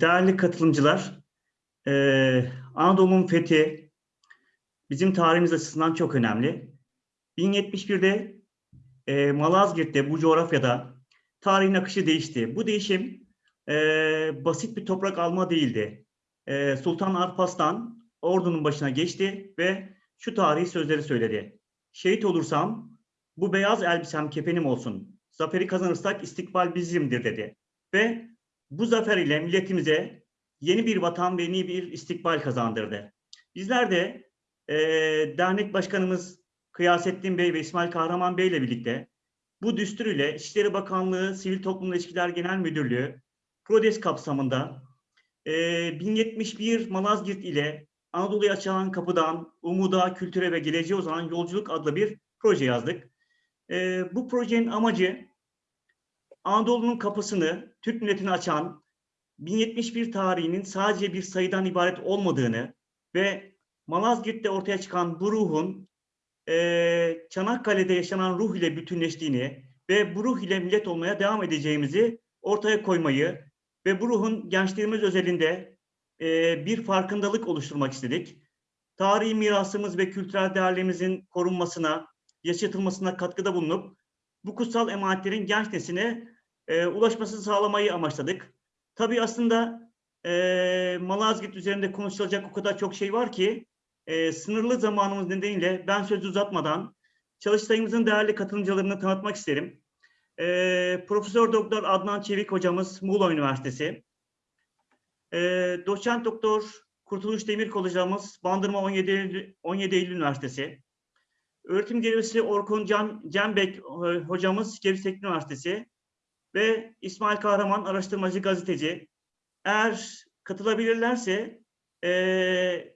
Değerli katılımcılar, eee, Anadolu'nun fethi bizim tarihimiz açısından çok önemli. 1071'de eee, Malazgirt'te, bu coğrafyada tarihin akışı değişti. Bu değişim eee, basit bir toprak alma değildi. Sultan Alparslan ordunun başına geçti ve şu tarihi sözleri söyledi. Şehit olursam bu beyaz elbisem kefenim olsun. Zaferi kazanırsak istikbal bizimdir dedi. Ve bu zafer ile milletimize yeni bir vatan ve yeni bir istikbal kazandırdı. Bizler de eee, dernek başkanımız Kıyasettin Bey ve İsmail Kahraman Bey ile birlikte bu düstur ile İçişleri Bakanlığı Sivil Toplum İlişkiler Genel Müdürlüğü PRODES kapsamında eee 1071 Malazgirt ile Anadolu'ya açılan kapıdan umuda, kültüre ve geleceğe uzanan yolculuk adlı bir proje yazdık. Eee, bu projenin amacı Anadolu'nun kapısını Türk milletine açan 1071 tarihinin sadece bir sayıdan ibaret olmadığını ve Malazgirt'te ortaya çıkan bu ruhun eee, Çanakkale'de yaşanan ruh ile bütünleştiğini ve bu ruh ile millet olmaya devam edeceğimizi ortaya koymayı ve bu ruhun gençliğimiz özelinde eee, bir farkındalık oluşturmak istedik. Tarihi mirasımız ve kültürel değerlerimizin korunmasına, yaşatılmasına katkıda bulunup bu kutsal emanetlerin genç nesline eee, ulaşmasını sağlamayı amaçladık. Tabii aslında eee Malazgirt üzerinde konuşulacak o kadar çok şey var ki eee, sınırlı zamanımız nedeniyle ben sözü uzatmadan çalıştayımızın değerli katılımcılarını tanıtmak isterim. Eee, Profesör Doktor Adnan Çevik hocamız Muğla Üniversitesi. Eee, Doçent Doktor Kurtuluş Demirkol hocamız Bandırma 17 Eylül, 17 Eylül Üniversitesi. Öğretim görevlisi Orkun Can, Cembek e, hocamız Teknik Üniversitesi ve İsmail Kahraman araştırmacı gazeteci. Eğer katılabilirlerse e,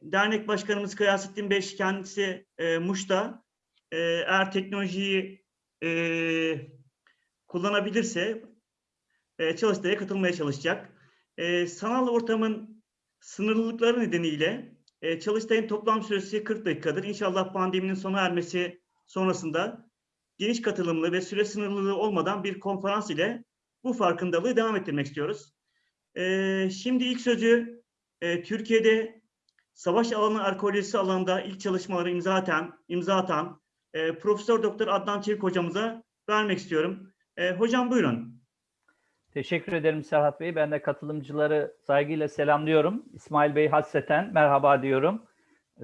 dernek başkanımız Kıyasettin Bey kendisi e, Muş'ta e, eğer teknolojiyi e, kullanabilirse e, çalıştaya katılmaya çalışacak. E, sanal ortamın sınırlılıkları nedeniyle e, çalıştayın toplam süresi 40 dakikadır. İnşallah pandeminin sona ermesi sonrasında geniş katılımlı ve süre sınırlılığı olmadan bir konferans ile bu farkındalığı devam ettirmek istiyoruz. Ee, şimdi ilk sözü e, Türkiye'de savaş alanı arkeolojisi alanında ilk çalışmaları imza atan, imza atan e, Profesör Doktor Adnan Çevik hocamıza vermek istiyorum. E, hocam buyurun. Teşekkür ederim Serhat Bey. Ben de katılımcıları saygıyla selamlıyorum. İsmail Bey hasreten merhaba diyorum.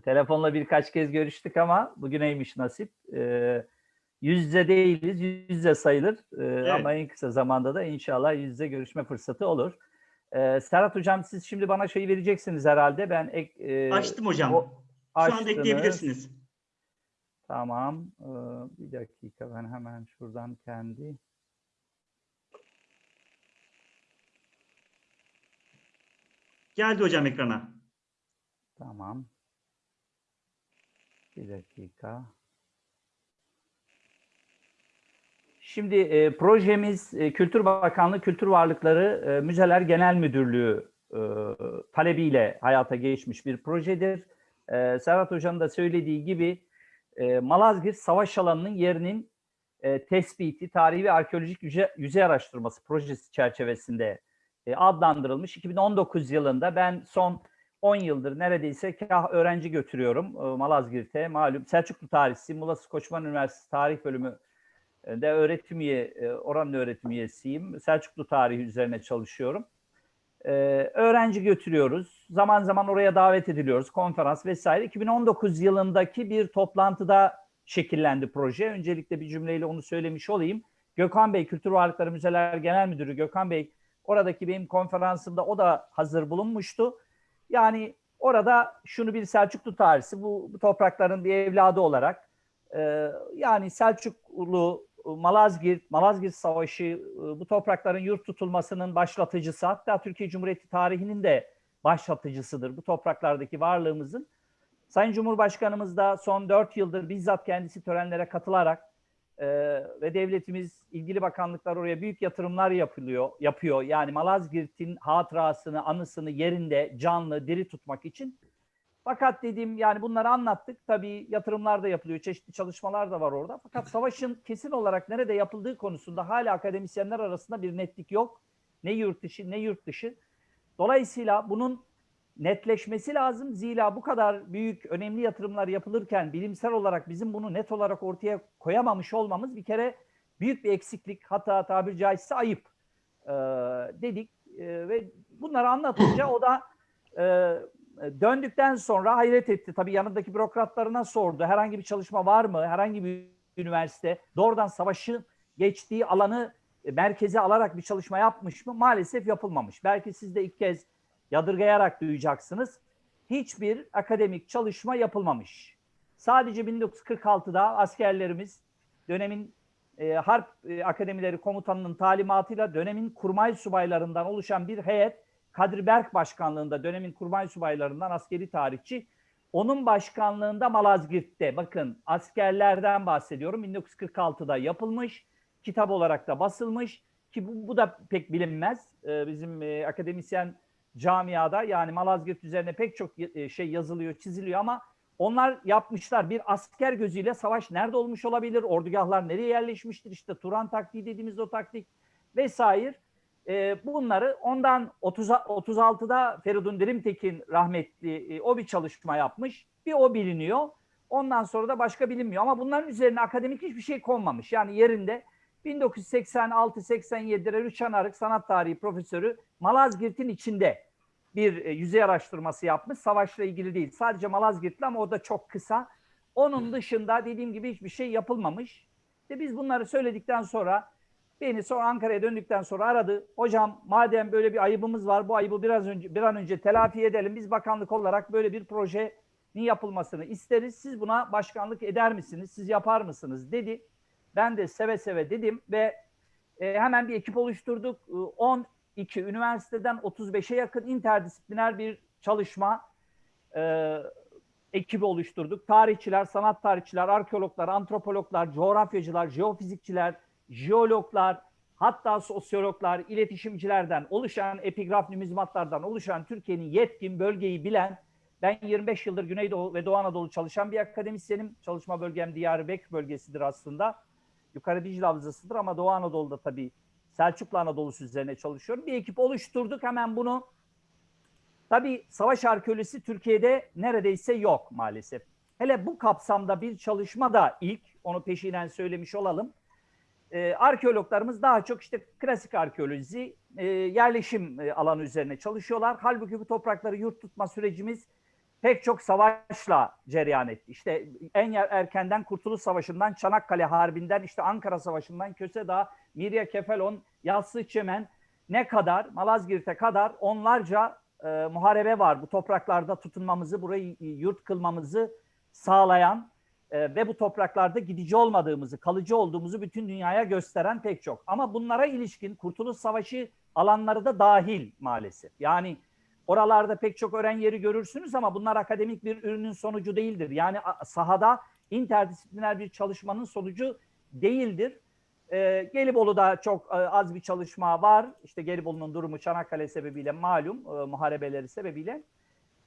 Telefonla birkaç kez görüştük ama bugüneymiş nasip. Ee, yüz yüze değiliz, yüz yüze sayılır. Ee, Ama en kısa zamanda da inşallah yüz yüze görüşme fırsatı olur. Ee, Serhat Hocam siz şimdi bana şeyi vereceksiniz herhalde. Ben ek, e, Açtım hocam. o- Şu anda açtınız. ekleyebilirsiniz. Tamam. Ee, bir dakika ben hemen şuradan kendi Geldi hocam ekrana. Tamam. Bir dakika. Şimdi e, projemiz e, Kültür Bakanlığı Kültür Varlıkları e, Müzeler Genel Müdürlüğü e, talebiyle hayata geçmiş bir projedir. E, Serhat Hoca'nın da söylediği gibi e, Malazgirt Savaş Alanı'nın yerinin e, tespiti, tarihi ve arkeolojik yüze, yüzey araştırması projesi çerçevesinde e, adlandırılmış. 2019 yılında ben son 10 yıldır neredeyse kah öğrenci götürüyorum e, Malazgirt'e. Malum Selçuklu Tarihçisi, Muğla Koçman Üniversitesi Tarih Bölümü de öğretim üye, e, oranın öğretim üyesiyim. Selçuklu tarihi üzerine çalışıyorum. E, öğrenci götürüyoruz. Zaman zaman oraya davet ediliyoruz. Konferans vesaire. 2019 yılındaki bir toplantıda şekillendi proje. Öncelikle bir cümleyle onu söylemiş olayım. Gökhan Bey, Kültür Varlıkları Müzeler Genel Müdürü Gökhan Bey oradaki benim konferansımda o da hazır bulunmuştu. Yani orada şunu bir Selçuklu tarihçisi, bu, bu toprakların bir evladı olarak e, yani Selçuklu, Malazgirt, Malazgirt Savaşı e, bu toprakların yurt tutulmasının başlatıcısı hatta Türkiye Cumhuriyeti tarihinin de başlatıcısıdır bu topraklardaki varlığımızın. Sayın Cumhurbaşkanımız da son dört yıldır bizzat kendisi törenlere katılarak e, ve devletimiz ilgili bakanlıklar oraya büyük yatırımlar yapılıyor, yapıyor. Yani Malazgirt'in hatırasını, anısını yerinde, canlı, diri tutmak için. Fakat dediğim yani bunları anlattık. Tabii yatırımlar da yapılıyor, çeşitli çalışmalar da var orada. Fakat savaşın kesin olarak nerede yapıldığı konusunda hala akademisyenler arasında bir netlik yok. Ne yurt dışı ne yurt dışı. Dolayısıyla bunun netleşmesi lazım. Zira bu kadar büyük, önemli yatırımlar yapılırken bilimsel olarak bizim bunu net olarak ortaya koyamamış olmamız bir kere büyük bir eksiklik, hata tabiri caizse ayıp e, dedik. E, ve bunları anlatınca o da e, döndükten sonra hayret etti. Tabii yanındaki bürokratlarına sordu. Herhangi bir çalışma var mı? Herhangi bir üniversite doğrudan savaşın geçtiği alanı e, merkeze alarak bir çalışma yapmış mı? Maalesef yapılmamış. Belki siz de ilk kez yadırgayarak duyacaksınız. Hiçbir akademik çalışma yapılmamış. Sadece 1946'da askerlerimiz dönemin e, harp e, akademileri komutanının talimatıyla dönemin kurmay subaylarından oluşan bir heyet Kadri Berk başkanlığında dönemin kurmay subaylarından askeri tarihçi. Onun başkanlığında Malazgirt'te bakın askerlerden bahsediyorum. 1946'da yapılmış kitap olarak da basılmış. Ki bu, bu da pek bilinmez. Ee, bizim e, akademisyen camiada yani Malazgirt üzerine pek çok e, şey yazılıyor çiziliyor ama onlar yapmışlar. Bir asker gözüyle savaş nerede olmuş olabilir? Ordugahlar nereye yerleşmiştir? İşte Turan taktiği dediğimiz o taktik vesaire e, bunları ondan 30, 36'da Feridun Dirimtekin rahmetli e, o bir çalışma yapmış. Bir o biliniyor. Ondan sonra da başka bilinmiyor. Ama bunların üzerine akademik hiçbir şey konmamış. Yani yerinde 1986-87'de Rüçhan Arık sanat tarihi profesörü Malazgirt'in içinde bir e, yüzey araştırması yapmış. Savaşla ilgili değil. Sadece Malazgirt'le ama o da çok kısa. Onun dışında dediğim gibi hiçbir şey yapılmamış. İşte biz bunları söyledikten sonra Beni sonra Ankara'ya döndükten sonra aradı. Hocam madem böyle bir ayıbımız var bu ayıbı biraz önce bir an önce telafi edelim. Biz bakanlık olarak böyle bir projenin yapılmasını isteriz. Siz buna başkanlık eder misiniz? Siz yapar mısınız? dedi. Ben de seve seve dedim ve e, hemen bir ekip oluşturduk. E, 12 üniversiteden 35'e yakın interdisipliner bir çalışma e, ekibi oluşturduk. Tarihçiler, sanat tarihçiler, arkeologlar, antropologlar, coğrafyacılar, jeofizikçiler, jeologlar, hatta sosyologlar, iletişimcilerden oluşan, epigraf numizmatlardan oluşan Türkiye'nin yetkin bölgeyi bilen, ben 25 yıldır Güneydoğu ve Doğu Anadolu çalışan bir akademisyenim. Çalışma bölgem Diyarbakır bölgesidir aslında. Yukarı Dicle Havzası'dır ama Doğu Anadolu'da tabii Selçuklu Anadolu'su üzerine çalışıyorum. Bir ekip oluşturduk hemen bunu. Tabii savaş arkeolojisi Türkiye'de neredeyse yok maalesef. Hele bu kapsamda bir çalışma da ilk, onu peşinen söylemiş olalım e, arkeologlarımız daha çok işte klasik arkeoloji, e, yerleşim e, alanı üzerine çalışıyorlar. Halbuki bu toprakları yurt tutma sürecimiz pek çok savaşla cereyan etti. İşte en erkenden Kurtuluş Savaşı'ndan, Çanakkale Harbi'nden, işte Ankara Savaşı'ndan, Kösedağ, Mirya Kefelon, Yassı Çemen ne kadar, Malazgirt'e kadar onlarca e, muharebe var. Bu topraklarda tutunmamızı, burayı yurt kılmamızı sağlayan e, ve bu topraklarda gidici olmadığımızı, kalıcı olduğumuzu bütün dünyaya gösteren pek çok. Ama bunlara ilişkin Kurtuluş Savaşı alanları da dahil maalesef. Yani oralarda pek çok öğren yeri görürsünüz ama bunlar akademik bir ürünün sonucu değildir. Yani sahada interdisipliner bir çalışmanın sonucu değildir. E, Gelibolu'da çok e, az bir çalışma var. İşte Gelibolu'nun durumu Çanakkale sebebiyle malum, e, muharebeleri sebebiyle.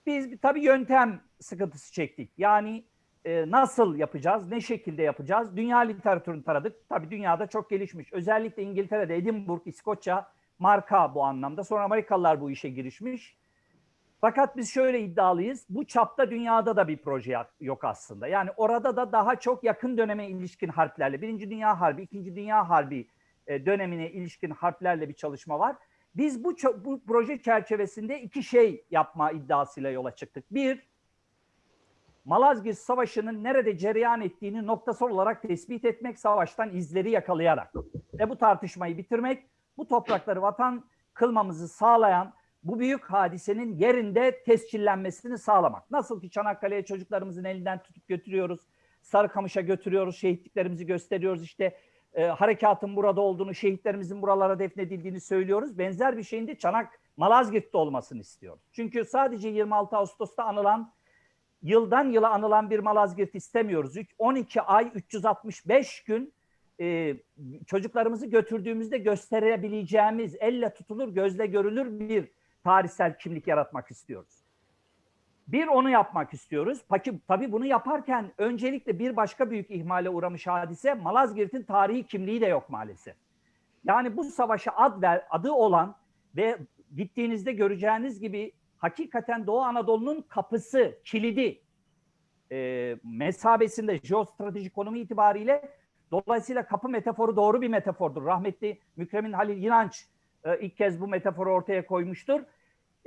Biz tabii yöntem sıkıntısı çektik. Yani e, nasıl yapacağız, ne şekilde yapacağız? Dünya literatürünü taradık. Tabii dünyada çok gelişmiş. Özellikle İngiltere'de Edinburgh, İskoçya marka bu anlamda. Sonra Amerikalılar bu işe girişmiş. Fakat biz şöyle iddialıyız. Bu çapta dünyada da bir proje yok aslında. Yani orada da daha çok yakın döneme ilişkin harplerle, Birinci Dünya Harbi, İkinci Dünya Harbi e, dönemine ilişkin harplerle bir çalışma var. Biz bu, bu proje çerçevesinde iki şey yapma iddiasıyla yola çıktık. Bir, Malazgirt Savaşı'nın nerede cereyan ettiğini noktasal olarak tespit etmek, savaştan izleri yakalayarak ve bu tartışmayı bitirmek, bu toprakları vatan kılmamızı sağlayan bu büyük hadisenin yerinde tescillenmesini sağlamak. Nasıl ki Çanakkale'ye çocuklarımızın elinden tutup götürüyoruz, Sarıkamış'a götürüyoruz, şehitliklerimizi gösteriyoruz, işte e, harekatın burada olduğunu, şehitlerimizin buralara defnedildiğini söylüyoruz. Benzer bir şeyin de Çanak Malazgirt'te olmasını istiyoruz. Çünkü sadece 26 Ağustos'ta anılan yıldan yıla anılan bir Malazgirt istemiyoruz. 12 ay 365 gün e, çocuklarımızı götürdüğümüzde gösterebileceğimiz, elle tutulur, gözle görülür bir tarihsel kimlik yaratmak istiyoruz. Bir onu yapmak istiyoruz. Peki tabii bunu yaparken öncelikle bir başka büyük ihmale uğramış hadise Malazgirt'in tarihi kimliği de yok maalesef. Yani bu savaşa ad ver, adı olan ve gittiğinizde göreceğiniz gibi hakikaten Doğu Anadolu'nun kapısı, kilidi e, mesabesinde jeostratejik konumu itibariyle dolayısıyla kapı metaforu doğru bir metafordur. Rahmetli Mükremin Halil İnanç e, ilk kez bu metaforu ortaya koymuştur.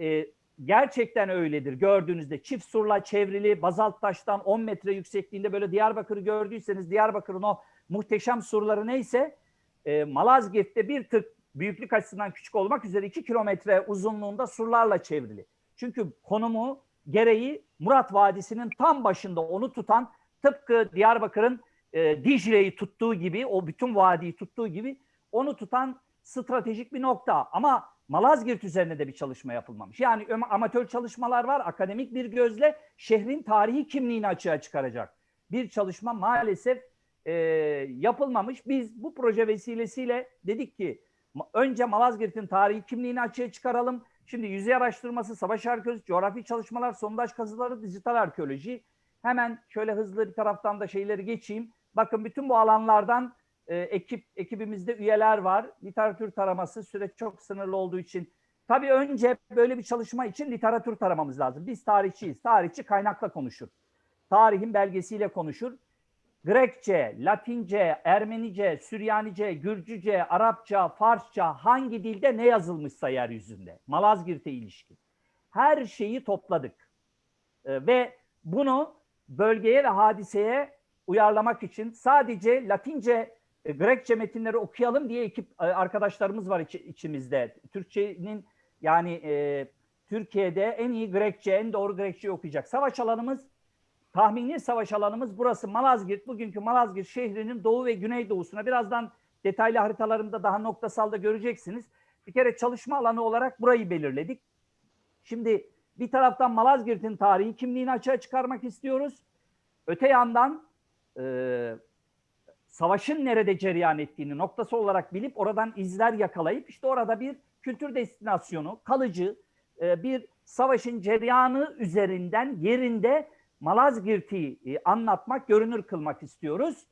E, gerçekten öyledir. Gördüğünüzde çift surla çevrili bazalt taştan 10 metre yüksekliğinde böyle Diyarbakır'ı gördüyseniz Diyarbakır'ın o muhteşem surları neyse e, Malazgirt'te bir tık büyüklük açısından küçük olmak üzere 2 kilometre uzunluğunda surlarla çevrili. Çünkü konumu gereği Murat Vadisi'nin tam başında onu tutan tıpkı Diyarbakır'ın e, Dicle'yi tuttuğu gibi o bütün vadiyi tuttuğu gibi onu tutan stratejik bir nokta. Ama Malazgirt üzerine de bir çalışma yapılmamış. Yani amatör çalışmalar var. Akademik bir gözle şehrin tarihi kimliğini açığa çıkaracak. Bir çalışma maalesef e, yapılmamış. Biz bu proje vesilesiyle dedik ki önce Malazgirt'in tarihi kimliğini açığa çıkaralım. Şimdi yüzey araştırması, savaş arkeolojisi, coğrafi çalışmalar, sondaj kazıları, dijital arkeoloji. Hemen şöyle hızlı bir taraftan da şeyleri geçeyim. Bakın bütün bu alanlardan e, ekip ekibimizde üyeler var. Literatür taraması süreç çok sınırlı olduğu için tabii önce böyle bir çalışma için literatür taramamız lazım. Biz tarihçiyiz. Tarihçi kaynakla konuşur. Tarihin belgesiyle konuşur. Grekçe, Latince, Ermenice, Süryanice, Gürcüce, Arapça, Farsça hangi dilde ne yazılmışsa yeryüzünde Malazgirt'e ilişkin her şeyi topladık. E, ve bunu bölgeye ve hadiseye uyarlamak için sadece Latince, e, Grekçe metinleri okuyalım diye ekip e, arkadaşlarımız var içi- içimizde. Türkçenin yani e, Türkiye'de en iyi Grekçe, en doğru Grekçe okuyacak. Savaş alanımız, tahmini savaş alanımız burası Malazgirt. Bugünkü Malazgirt şehrinin doğu ve güneydoğusuna birazdan detaylı haritalarımda daha noktasalda göreceksiniz. Bir kere çalışma alanı olarak burayı belirledik. Şimdi bir taraftan Malazgirt'in tarihi kimliğini açığa çıkarmak istiyoruz. Öte yandan e, savaşın nerede cereyan ettiğini noktası olarak bilip oradan izler yakalayıp işte orada bir kültür destinasyonu, kalıcı e, bir savaşın cereyanı üzerinden yerinde Malazgirt'i e, anlatmak, görünür kılmak istiyoruz.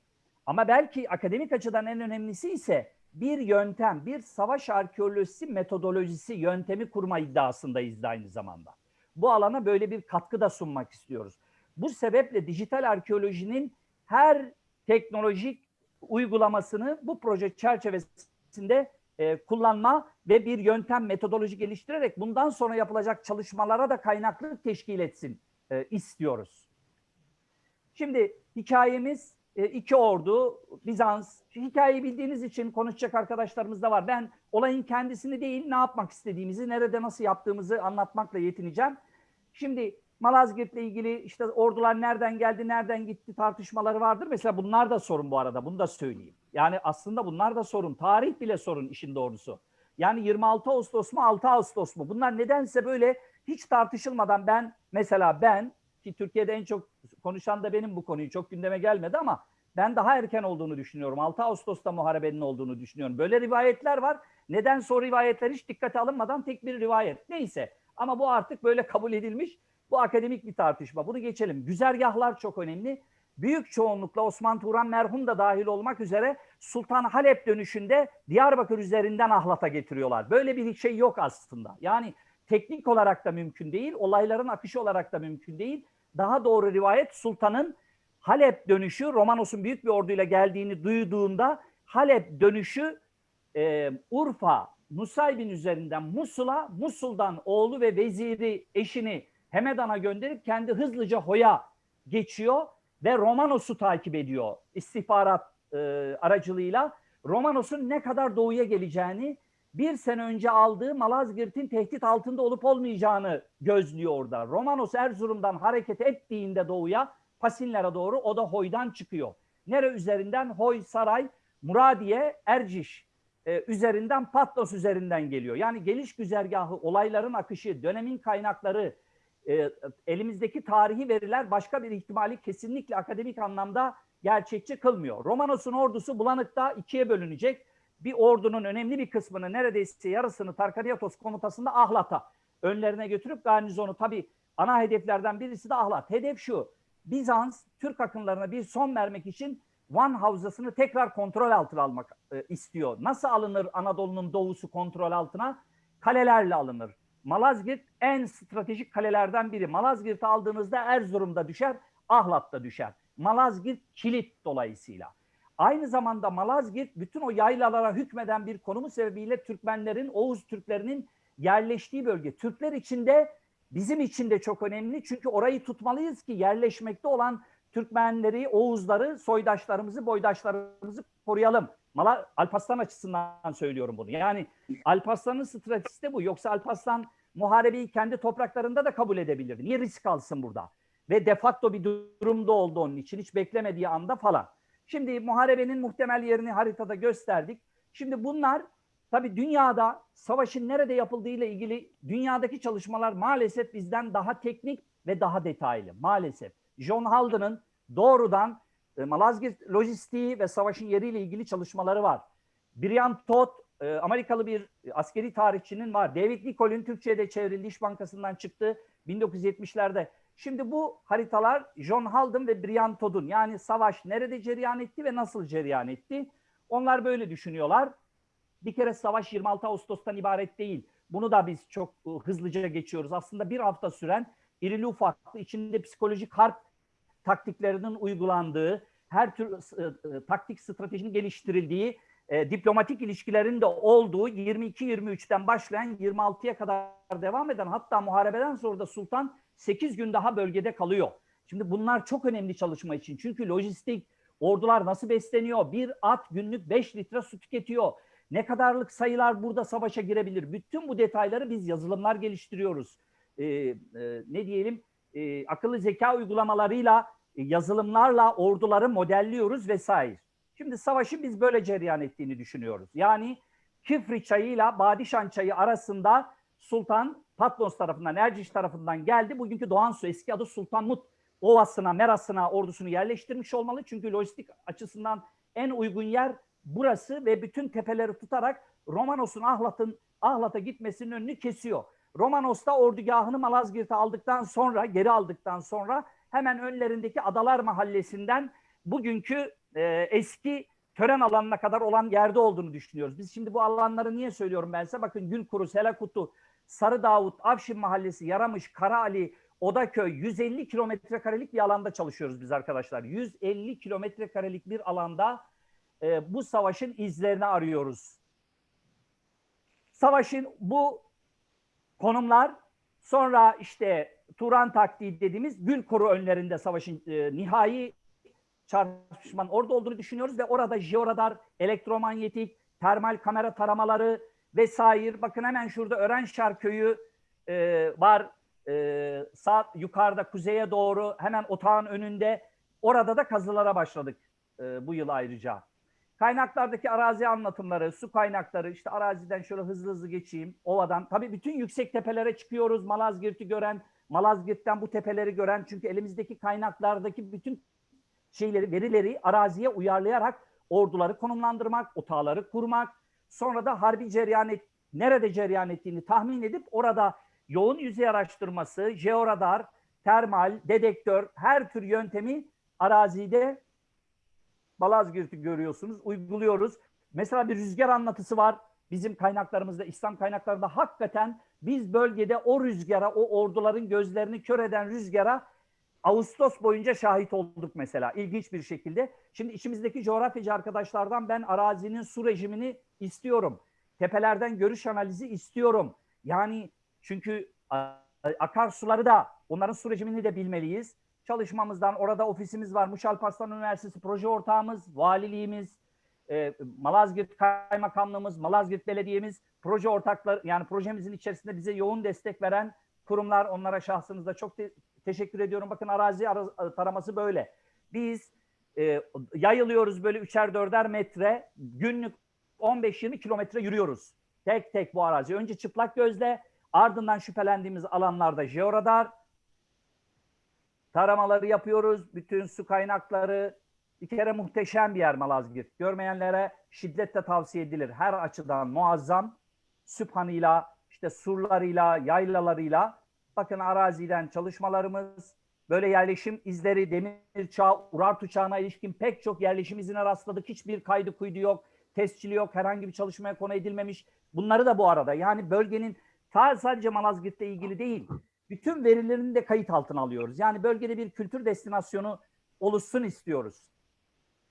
Ama belki akademik açıdan en önemlisi ise bir yöntem, bir savaş arkeolojisi metodolojisi, yöntemi kurma iddiasındayız da aynı zamanda. Bu alana böyle bir katkı da sunmak istiyoruz. Bu sebeple dijital arkeolojinin her teknolojik uygulamasını bu proje çerçevesinde e, kullanma ve bir yöntem metodoloji geliştirerek bundan sonra yapılacak çalışmalara da kaynaklık teşkil etsin e, istiyoruz. Şimdi hikayemiz e, iki ordu, Bizans. Hikayeyi bildiğiniz için konuşacak arkadaşlarımız da var. Ben olayın kendisini değil, ne yapmak istediğimizi, nerede nasıl yaptığımızı anlatmakla yetineceğim. Şimdi Malazgirt'le ilgili işte ordular nereden geldi, nereden gitti tartışmaları vardır. Mesela bunlar da sorun bu arada, bunu da söyleyeyim. Yani aslında bunlar da sorun. Tarih bile sorun işin doğrusu. Yani 26 Ağustos mu 6 Ağustos mu? Bunlar nedense böyle hiç tartışılmadan ben mesela ben ki Türkiye'de en çok konuşan da benim bu konuyu çok gündeme gelmedi ama ben daha erken olduğunu düşünüyorum. 6 Ağustos'ta muharebenin olduğunu düşünüyorum. Böyle rivayetler var. Neden o rivayetler hiç dikkate alınmadan tek bir rivayet. Neyse ama bu artık böyle kabul edilmiş. Bu akademik bir tartışma. Bunu geçelim. Güzergahlar çok önemli. Büyük çoğunlukla Osman Turan merhum da dahil olmak üzere Sultan Halep dönüşünde Diyarbakır üzerinden Ahlat'a getiriyorlar. Böyle bir şey yok aslında. Yani teknik olarak da mümkün değil, olayların akışı olarak da mümkün değil. Daha doğru rivayet Sultan'ın Halep dönüşü, Romanos'un büyük bir orduyla geldiğini duyduğunda Halep dönüşü e, Urfa, Nusaybin üzerinden Musul'a, Musul'dan oğlu ve veziri eşini Hemedan'a gönderip kendi hızlıca Hoya geçiyor ve Romanos'u takip ediyor istihbarat e, aracılığıyla. Romanos'un ne kadar doğuya geleceğini, bir sene önce aldığı Malazgirt'in tehdit altında olup olmayacağını gözlüyor orada. Romanos Erzurum'dan hareket ettiğinde doğuya, Pasinler'e doğru o da Hoy'dan çıkıyor. Nere üzerinden? Hoy, Saray, Muradiye, Erciş e, üzerinden Patnos üzerinden geliyor. Yani geliş güzergahı, olayların akışı, dönemin kaynakları, e, elimizdeki tarihi veriler başka bir ihtimali kesinlikle akademik anlamda gerçekçi kılmıyor. Romanos'un ordusu Bulanık'ta ikiye bölünecek. Bir ordunun önemli bir kısmını neredeyse yarısını Tarkariatos komutasında Ahlat'a önlerine götürüp garnizonu tabii ana hedeflerden birisi de Ahlat. Hedef şu Bizans Türk akınlarına bir son vermek için Van Havzası'nı tekrar kontrol altına almak e, istiyor. Nasıl alınır Anadolu'nun doğusu kontrol altına? kalelerle alınır. Malazgirt en stratejik kalelerden biri. Malazgirt'i aldığınızda Erzurum'da düşer, Ahlat'ta düşer. Malazgirt kilit dolayısıyla. Aynı zamanda Malazgirt bütün o yaylalara hükmeden bir konumu sebebiyle Türkmenlerin, Oğuz Türklerinin yerleştiği bölge. Türkler için de bizim için de çok önemli. Çünkü orayı tutmalıyız ki yerleşmekte olan Türkmenleri, Oğuzları, soydaşlarımızı, boydaşlarımızı koruyalım. Mala, Alparslan açısından söylüyorum bunu. Yani Alparslan'ın stratejisi de bu. Yoksa Alparslan muharebeyi kendi topraklarında da kabul edebilir. Niye risk alsın burada? Ve de facto bir durumda oldu onun için. Hiç beklemediği anda falan. Şimdi muharebenin muhtemel yerini haritada gösterdik. Şimdi bunlar tabii dünyada savaşın nerede yapıldığı ile ilgili dünyadaki çalışmalar maalesef bizden daha teknik ve daha detaylı. Maalesef. John Halden'ın doğrudan e, Malazgirt lojistiği ve savaşın yeriyle ilgili çalışmaları var. Brian Todd, e, Amerikalı bir askeri tarihçinin var. David Nicol'ün Türkçe'de çevrildi, İş Bankası'ndan çıktı 1970'lerde. Şimdi bu haritalar John Halden ve Brian Todd'un yani savaş nerede cereyan etti ve nasıl cereyan etti? Onlar böyle düşünüyorlar. Bir kere savaş 26 Ağustos'tan ibaret değil. Bunu da biz çok e, hızlıca geçiyoruz. Aslında bir hafta süren irili ufaklı içinde psikolojik harp taktiklerinin uygulandığı, her tür e, taktik stratejinin geliştirildiği, e, diplomatik ilişkilerin de olduğu 22-23'ten başlayan 26'ya kadar devam eden hatta muharebeden sonra da Sultan 8 gün daha bölgede kalıyor. Şimdi bunlar çok önemli çalışma için. Çünkü lojistik, ordular nasıl besleniyor? Bir at günlük 5 litre su tüketiyor. Ne kadarlık sayılar burada savaşa girebilir? Bütün bu detayları biz yazılımlar geliştiriyoruz. Ee, e, ne diyelim? E, akıllı zeka uygulamalarıyla, e, yazılımlarla orduları modelliyoruz vesaire. Şimdi savaşı biz böyle cereyan ettiğini düşünüyoruz. Yani Kifri çayıyla Badişan çayı arasında Sultan Patmos tarafından, Erciş tarafından geldi. Bugünkü Doğan Su eski adı Sultanmut Ovası'na, Meras'ına ordusunu yerleştirmiş olmalı. Çünkü lojistik açısından en uygun yer burası ve bütün tepeleri tutarak Romanos'un Ahlat'ın Ahlat'a gitmesinin önünü kesiyor. Romanos'ta ordugahını Malazgirt'e aldıktan sonra, geri aldıktan sonra hemen önlerindeki Adalar Mahallesi'nden bugünkü e, eski tören alanına kadar olan yerde olduğunu düşünüyoruz. Biz şimdi bu alanları niye söylüyorum ben size? Bakın Gülkuru, Selakutu, Sarı Davut, Avşin Mahallesi, Yaramış, Karaali, Odaköy 150 kilometre karelik bir alanda çalışıyoruz biz arkadaşlar. 150 kilometre karelik bir alanda e, bu savaşın izlerini arıyoruz. Savaşın bu konumlar sonra işte Turan taktiği dediğimiz Gülkuru önlerinde savaşın e, nihai çarpışmanın orada olduğunu düşünüyoruz ve orada jeoradar, elektromanyetik, termal kamera taramaları vesaire. Bakın hemen şurada Örenşar köyü e, var. E, sağ yukarıda kuzeye doğru hemen otağın önünde. Orada da kazılara başladık e, bu yıl ayrıca. Kaynaklardaki arazi anlatımları, su kaynakları, işte araziden şöyle hızlı hızlı geçeyim, ovadan. Tabii bütün yüksek tepelere çıkıyoruz. Malazgirt'i gören, Malazgirt'ten bu tepeleri gören. Çünkü elimizdeki kaynaklardaki bütün şeyleri, verileri araziye uyarlayarak orduları konumlandırmak, otağları kurmak, sonra da harbi cereyan et, nerede cereyan ettiğini tahmin edip orada yoğun yüzey araştırması, jeoradar, termal, dedektör, her tür yöntemi arazide Malazgirt'i görüyorsunuz, uyguluyoruz. Mesela bir rüzgar anlatısı var bizim kaynaklarımızda, İslam kaynaklarında hakikaten biz bölgede o rüzgara, o orduların gözlerini kör eden rüzgara Ağustos boyunca şahit olduk mesela ilginç bir şekilde. Şimdi içimizdeki coğrafyacı arkadaşlardan ben arazinin su rejimini istiyorum. Tepelerden görüş analizi istiyorum. Yani çünkü akarsuları da onların su rejimini de bilmeliyiz. Çalışmamızdan orada ofisimiz var. Muş Alparslan Üniversitesi proje ortağımız, valiliğimiz, e, Malazgirt Kaymakamlığımız, Malazgirt Belediye'miz, proje ortakları yani projemizin içerisinde bize yoğun destek veren kurumlar. Onlara şahsınızda çok te- teşekkür ediyorum. Bakın arazi ara- taraması böyle. Biz e, yayılıyoruz böyle üçer dörder metre. Günlük 15-20 kilometre yürüyoruz. Tek tek bu arazi. Önce çıplak gözle ardından şüphelendiğimiz alanlarda jeoradar taramaları yapıyoruz. Bütün su kaynakları bir kere muhteşem bir yer Malazgirt. Görmeyenlere şiddetle tavsiye edilir. Her açıdan muazzam. Süphanıyla, işte surlarıyla, yaylalarıyla Bakın araziden çalışmalarımız, böyle yerleşim izleri, demir çağ, Urartu çağına ilişkin pek çok yerleşim izine rastladık. Hiçbir kaydı kuydu yok, tescili yok, herhangi bir çalışmaya konu edilmemiş. Bunları da bu arada yani bölgenin sadece Malazgirt'le ilgili değil, bütün verilerini de kayıt altına alıyoruz. Yani bölgede bir kültür destinasyonu oluşsun istiyoruz.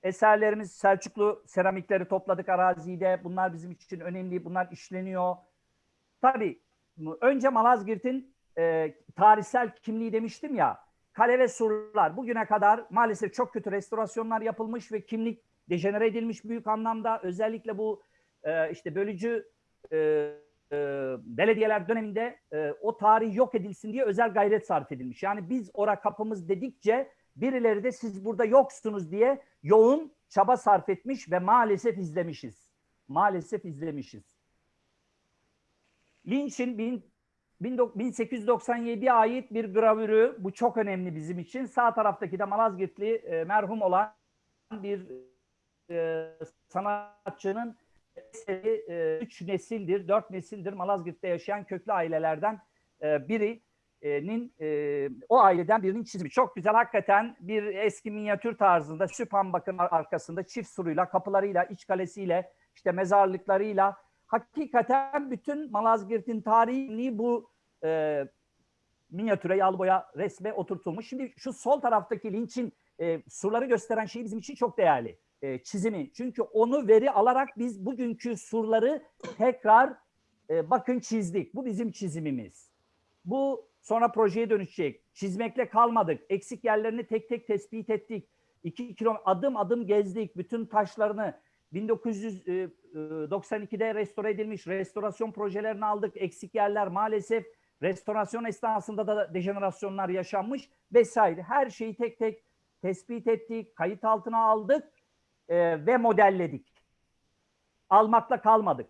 Eserlerimiz Selçuklu seramikleri topladık arazide. Bunlar bizim için önemli. Bunlar işleniyor. Tabii önce Malazgirt'in e, tarihsel kimliği demiştim ya. Kale ve surlar bugüne kadar maalesef çok kötü restorasyonlar yapılmış ve kimlik dejenere edilmiş büyük anlamda. Özellikle bu e, işte bölücü e, e, belediyeler döneminde e, o tarih yok edilsin diye özel gayret sarf edilmiş. Yani biz ora kapımız dedikçe birileri de siz burada yoksunuz diye yoğun çaba sarf etmiş ve maalesef izlemişiz. Maalesef izlemişiz. Lynch'in 1897'ye ait bir gravürü, bu çok önemli bizim için. Sağ taraftaki de Malazgirtli e, merhum olan bir e, sanatçının eseri e, üç nesildir, dört nesildir Malazgirt'te yaşayan köklü ailelerden e, birinin e, o aileden birinin çizimi. Çok güzel hakikaten bir eski minyatür tarzında Süphan bakın arkasında çift suruyla, kapılarıyla, iç kalesiyle, işte mezarlıklarıyla hakikaten bütün Malazgirt'in tarihini bu e, minyatüre, yağlı resme oturtulmuş. Şimdi şu sol taraftaki linçin e, surları gösteren şey bizim için çok değerli. E, çizimi. Çünkü onu veri alarak biz bugünkü surları tekrar e, bakın çizdik. Bu bizim çizimimiz. Bu sonra projeye dönüşecek. Çizmekle kalmadık. Eksik yerlerini tek tek tespit ettik. İki kilometre adım adım gezdik. Bütün taşlarını 1992'de restore edilmiş restorasyon projelerini aldık. Eksik yerler maalesef restorasyon esnasında da dejenerasyonlar yaşanmış vesaire. Her şeyi tek tek tespit ettik, kayıt altına aldık e, ve modelledik. Almakla kalmadık.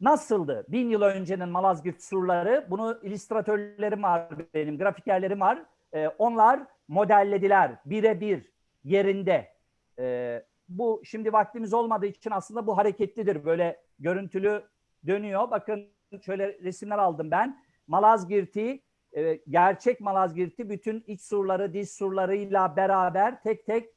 Nasıldı? Bin yıl öncenin Malazgirt surları, bunu illüstratörlerim var benim, grafikerlerim var. E, onlar modellediler birebir yerinde. E, bu şimdi vaktimiz olmadığı için aslında bu hareketlidir. Böyle görüntülü dönüyor. Bakın şöyle resimler aldım ben. Malazgirt'i, e, gerçek Malazgirt'i bütün iç surları, diz surlarıyla beraber tek tek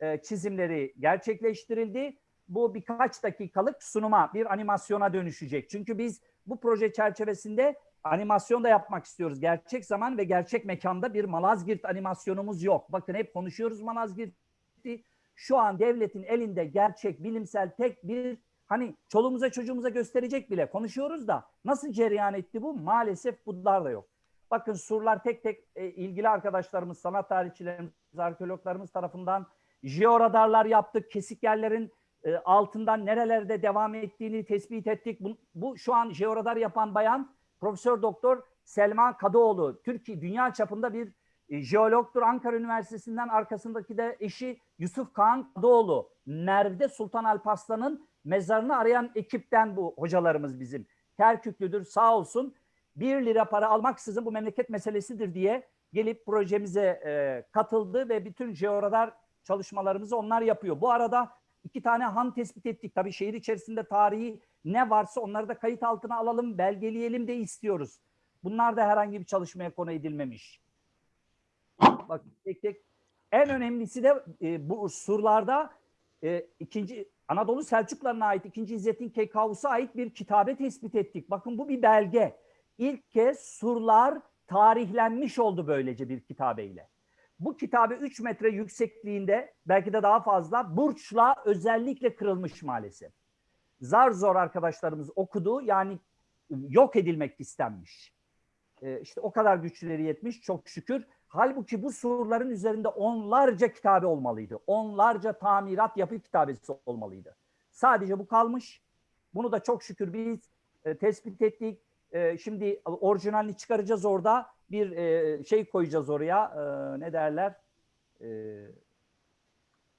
e, çizimleri gerçekleştirildi. Bu birkaç dakikalık sunuma, bir animasyona dönüşecek. Çünkü biz bu proje çerçevesinde animasyon da yapmak istiyoruz. Gerçek zaman ve gerçek mekanda bir Malazgirt animasyonumuz yok. Bakın hep konuşuyoruz Malazgirt'i. Şu an devletin elinde gerçek, bilimsel tek bir hani çoluğumuza çocuğumuza gösterecek bile konuşuyoruz da nasıl cereyan etti bu? Maalesef bunlar da yok. Bakın surlar tek tek e, ilgili arkadaşlarımız, sanat tarihçilerimiz, arkeologlarımız tarafından jeoradarlar yaptık. Kesik yerlerin e, altından nerelerde devam ettiğini tespit ettik. Bu, bu şu an jeoradar yapan bayan Profesör Doktor Selma Kadıoğlu. Türkiye dünya çapında bir e, jeologtur. Ankara Üniversitesi'nden arkasındaki de eşi Yusuf Kağan Kadıoğlu. Merv'de Sultan Alparslan'ın mezarını arayan ekipten bu hocalarımız bizim. Kerküklüdür sağ olsun. Bir lira para almaksızın bu memleket meselesidir diye gelip projemize e, katıldı ve bütün jeoradar çalışmalarımızı onlar yapıyor. Bu arada iki tane han tespit ettik. Tabii şehir içerisinde tarihi ne varsa onları da kayıt altına alalım, belgeleyelim de istiyoruz. Bunlar da herhangi bir çalışmaya konu edilmemiş. Bak tek tek. En önemlisi de e, bu surlarda e, ikinci Anadolu Selçuklarına ait 2. İzzettin Keykavus'a ait bir kitabe tespit ettik. Bakın bu bir belge. İlk kez surlar tarihlenmiş oldu böylece bir kitabeyle. Bu kitabe 3 metre yüksekliğinde belki de daha fazla burçla özellikle kırılmış maalesef. Zar zor arkadaşlarımız okudu yani yok edilmek istenmiş. Ee, işte o kadar güçleri yetmiş çok şükür. Halbuki bu surların üzerinde onlarca kitabe olmalıydı. Onlarca tamirat yapı kitabesi olmalıydı. Sadece bu kalmış. Bunu da çok şükür biz e, tespit ettik. E, şimdi orijinalini çıkaracağız orada. Bir e, şey koyacağız oraya. E, ne derler? E,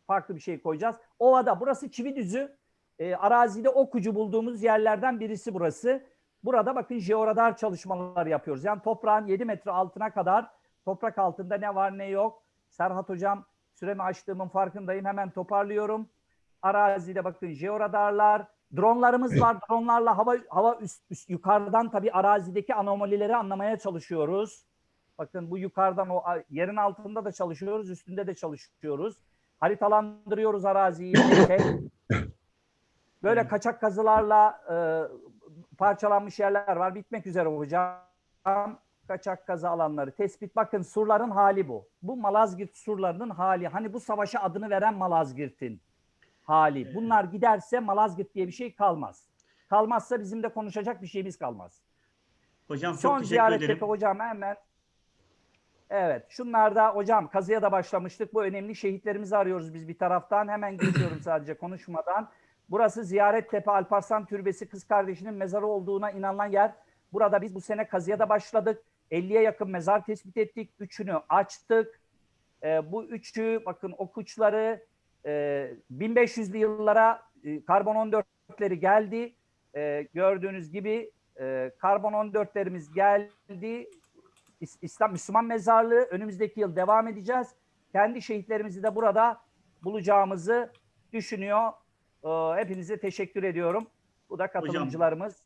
farklı bir şey koyacağız. Ovada burası Çividüzü. E, arazide okucu bulduğumuz yerlerden birisi burası. Burada bakın jeoradar çalışmalar yapıyoruz. Yani toprağın 7 metre altına kadar Toprak altında ne var ne yok. Serhat Hocam süremi açtığımın farkındayım. Hemen toparlıyorum. Arazide bakın jeoradarlar, dronlarımız var. Dronlarla hava hava üst, üst yukarıdan tabii arazideki anomalileri anlamaya çalışıyoruz. Bakın bu yukarıdan o yerin altında da çalışıyoruz, üstünde de çalışıyoruz. Haritalandırıyoruz araziyi. Böyle kaçak kazılarla e, parçalanmış yerler var. Bitmek üzere hocam. Kaçak kaza alanları tespit. Bakın surların hali bu. Bu Malazgirt surlarının hali. Hani bu savaşa adını veren Malazgirt'in hali. Bunlar giderse Malazgirt diye bir şey kalmaz. Kalmazsa bizim de konuşacak bir şeyimiz kalmaz. Hocam çok Son teşekkür ziyaret ederim. hocam hemen. Evet şunlarda hocam kazıya da başlamıştık. Bu önemli şehitlerimizi arıyoruz biz bir taraftan. Hemen geçiyorum sadece konuşmadan. Burası Ziyaret Tepe Alparslan Türbesi kız kardeşinin mezarı olduğuna inanılan yer. Burada biz bu sene kazıya da başladık. 50'ye yakın mezar tespit ettik. Üçünü açtık. Ee, bu üçü bakın o kuçları e, 1500'lü yıllara e, karbon 14'leri geldi. E, gördüğünüz gibi e, karbon 14'lerimiz geldi. İs- İslam Müslüman mezarlığı önümüzdeki yıl devam edeceğiz. Kendi şehitlerimizi de burada bulacağımızı düşünüyor. Ee, Hepinize teşekkür ediyorum. Bu da katılımcılarımız.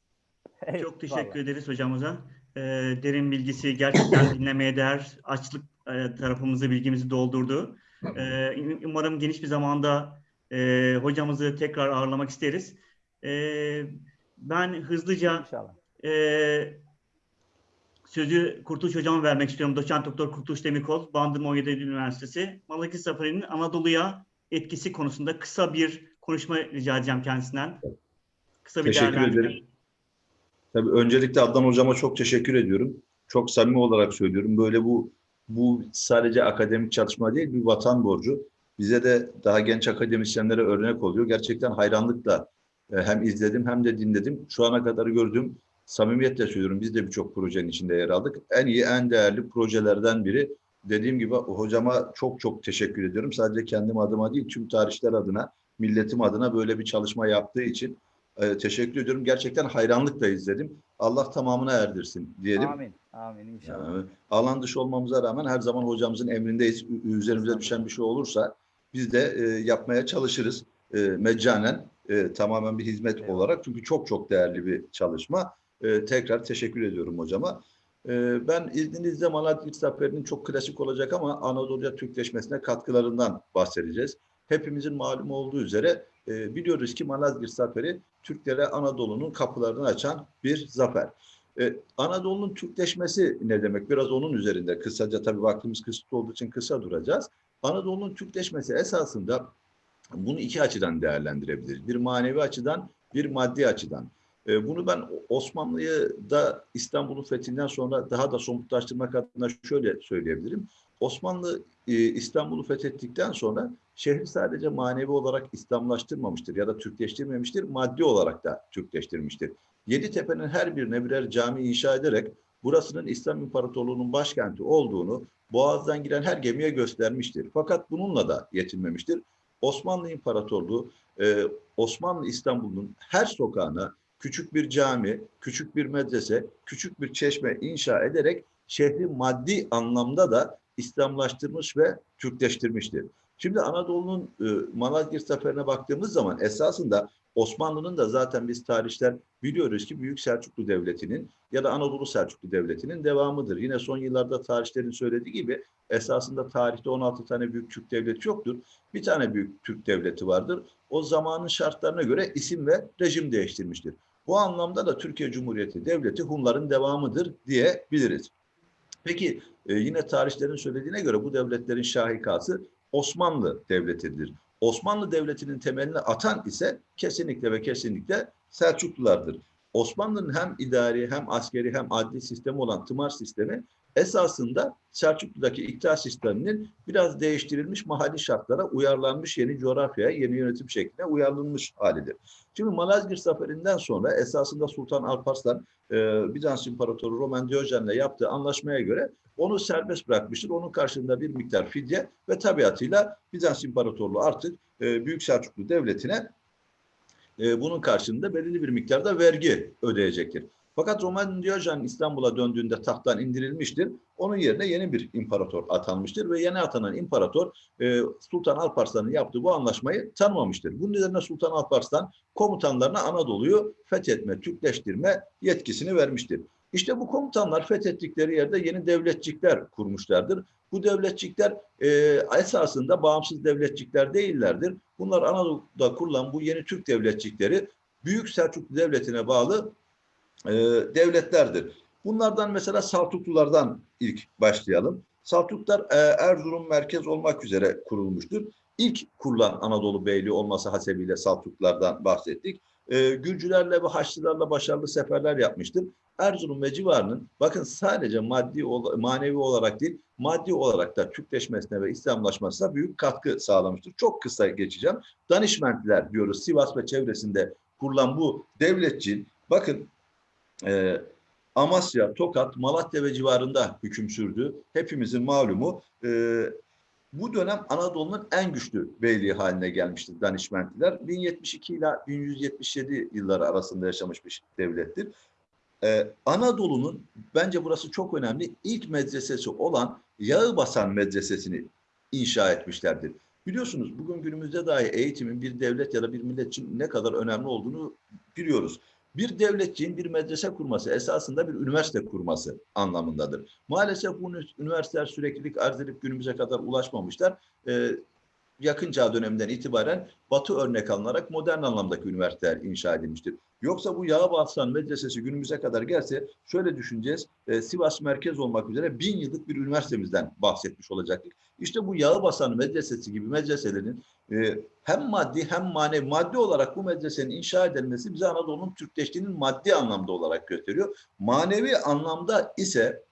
Çok teşekkür Eyvallah. ederiz hocamıza. Ee, derin bilgisi gerçekten dinlemeye değer. Açlık e, tarafımızı bilgimizi doldurdu. Ee, umarım geniş bir zamanda e, hocamızı tekrar ağırlamak isteriz. Ee, ben hızlıca İnşallah. e, sözü Kurtuluş Hocam'a vermek istiyorum. Doçent Doktor Kurtuluş Demirkol, Bandırma 17 Eylül Üniversitesi. Malaki Safari'nin Anadolu'ya etkisi konusunda kısa bir konuşma rica edeceğim kendisinden. Kısa bir Teşekkür ederim. Tabii öncelikle Adnan hocama çok teşekkür ediyorum. Çok samimi olarak söylüyorum. Böyle bu bu sadece akademik çalışma değil, bir vatan borcu. Bize de daha genç akademisyenlere örnek oluyor. Gerçekten hayranlıkla e, hem izledim hem de dinledim. Şu ana kadar gördüğüm samimiyetle söylüyorum. Biz de birçok projenin içinde yer aldık. En iyi, en değerli projelerden biri. Dediğim gibi hocama çok çok teşekkür ediyorum. Sadece kendim adıma değil, tüm tarihçiler adına, milletim adına böyle bir çalışma yaptığı için e, teşekkür ediyorum. Gerçekten hayranlıkla izledim. Allah tamamına erdirsin diyelim. Amin. Amin inşallah. Yani alan dışı olmamıza rağmen her zaman hocamızın emrindeyiz. Üzerimize düşen bir şey olursa biz de e, yapmaya çalışırız. E, meccanen e, tamamen bir hizmet Eyvallah. olarak. Çünkü çok çok değerli bir çalışma. E, tekrar teşekkür ediyorum hocama. E, ben izninizle Malazgirt Zaferi'nin çok klasik olacak ama Anadolu'ya Türkleşmesine katkılarından bahsedeceğiz. Hepimizin malum olduğu üzere e, biliyoruz ki Malazgirt Zaferi Türklere Anadolu'nun kapılarını açan bir zafer. E, Anadolu'nun Türkleşmesi ne demek? Biraz onun üzerinde kısaca tabii vaktimiz kısıtlı olduğu için kısa duracağız. Anadolu'nun Türkleşmesi esasında bunu iki açıdan değerlendirebiliriz. Bir manevi açıdan, bir maddi açıdan. E, bunu ben Osmanlı'yı da İstanbul'un fethinden sonra daha da somutlaştırmak adına şöyle söyleyebilirim. Osmanlı e, İstanbul'u fethettikten sonra şehri sadece manevi olarak İslamlaştırmamıştır ya da Türkleştirmemiştir, maddi olarak da Türkleştirmiştir. Yeditepe'nin her birine birer cami inşa ederek burasının İslam İmparatorluğu'nun başkenti olduğunu Boğaz'dan giren her gemiye göstermiştir. Fakat bununla da yetinmemiştir. Osmanlı İmparatorluğu e, Osmanlı İstanbul'un her sokağına küçük bir cami, küçük bir medrese, küçük bir çeşme inşa ederek şehri maddi anlamda da İslamlaştırmış ve Türkleştirmiştir. Şimdi Anadolu'nun e, Malazgirt Zaferi'ne baktığımız zaman esasında Osmanlı'nın da zaten biz tarihler biliyoruz ki Büyük Selçuklu Devleti'nin ya da Anadolu Selçuklu Devleti'nin devamıdır. Yine son yıllarda tarihlerin söylediği gibi esasında tarihte 16 tane büyük Türk devleti yoktur. Bir tane büyük Türk devleti vardır. O zamanın şartlarına göre isim ve rejim değiştirmiştir. Bu anlamda da Türkiye Cumhuriyeti Devleti Hunların devamıdır diyebiliriz. Peki e, yine tarihlerin söylediğine göre bu devletlerin şahikası Osmanlı Devleti'dir. Osmanlı Devleti'nin temelini atan ise kesinlikle ve kesinlikle Selçuklulardır. Osmanlı'nın hem idari hem askeri hem adli sistemi olan tımar sistemi esasında Selçuklu'daki iktidar sisteminin biraz değiştirilmiş mahalli şartlara uyarlanmış yeni coğrafyaya, yeni yönetim şekline uyarlanmış halidir. Şimdi Malazgirt Zaferi'nden sonra esasında Sultan Alparslan e, Bizans İmparatoru Roman Diyojen'le yaptığı anlaşmaya göre onu serbest bırakmıştır. Onun karşılığında bir miktar fidye ve tabiatıyla Bizans İmparatorluğu artık e, Büyük Selçuklu Devleti'ne e, bunun karşılığında belirli bir miktarda vergi ödeyecektir. Fakat Roman Diyojen İstanbul'a döndüğünde tahttan indirilmiştir. Onun yerine yeni bir imparator atanmıştır ve yeni atanan imparator e, Sultan Alparslan'ın yaptığı bu anlaşmayı tanımamıştır. Bunun üzerine Sultan Alparslan komutanlarına Anadolu'yu fethetme, Türkleştirme yetkisini vermiştir. İşte bu komutanlar fethettikleri yerde yeni devletçikler kurmuşlardır. Bu devletçikler e, esasında bağımsız devletçikler değillerdir. Bunlar Anadolu'da kurulan bu yeni Türk devletçikleri Büyük Selçuklu Devleti'ne bağlı e, devletlerdir. Bunlardan mesela Saltuklulardan ilk başlayalım. Saltuklar e, Erzurum merkez olmak üzere kurulmuştur. İlk kurulan Anadolu Beyliği olması hasebiyle Saltuklardan bahsettik. E, Gürcülerle ve Haçlılarla başarılı seferler yapmıştır. Erzurum ve civarının bakın sadece maddi manevi olarak değil maddi olarak da Türkleşmesine ve İslamlaşmasına büyük katkı sağlamıştır. Çok kısa geçeceğim. Danişmentliler diyoruz Sivas ve çevresinde kurulan bu devletçiğin bakın e, Amasya, Tokat, Malatya ve civarında hüküm sürdü. Hepimizin malumu. E, bu dönem Anadolu'nun en güçlü beyliği haline gelmiştir Danişmentliler. 1072 ile 1177 yılları arasında yaşamış bir devlettir. Ee, Anadolu'nun bence burası çok önemli ilk medresesi olan Yağıbasan Medresesi'ni inşa etmişlerdir. Biliyorsunuz bugün günümüzde dahi eğitimin bir devlet ya da bir millet için ne kadar önemli olduğunu biliyoruz. Bir devletçiğin bir medrese kurması esasında bir üniversite kurması anlamındadır. Maalesef bu üniversiteler süreklilik arz edip günümüze kadar ulaşmamışlar. Ee, yakın çağ döneminden itibaren batı örnek alınarak modern anlamdaki üniversiteler inşa edilmiştir. Yoksa bu Yağıbaslan Medresesi günümüze kadar gelse şöyle düşüneceğiz. E, Sivas merkez olmak üzere bin yıllık bir üniversitemizden bahsetmiş olacaktık. İşte bu Yağıbaslan Medresesi gibi medreselerin e, hem maddi hem manevi maddi olarak bu medresenin inşa edilmesi bize Anadolu'nun Türkleştiğinin maddi anlamda olarak gösteriyor. Manevi anlamda ise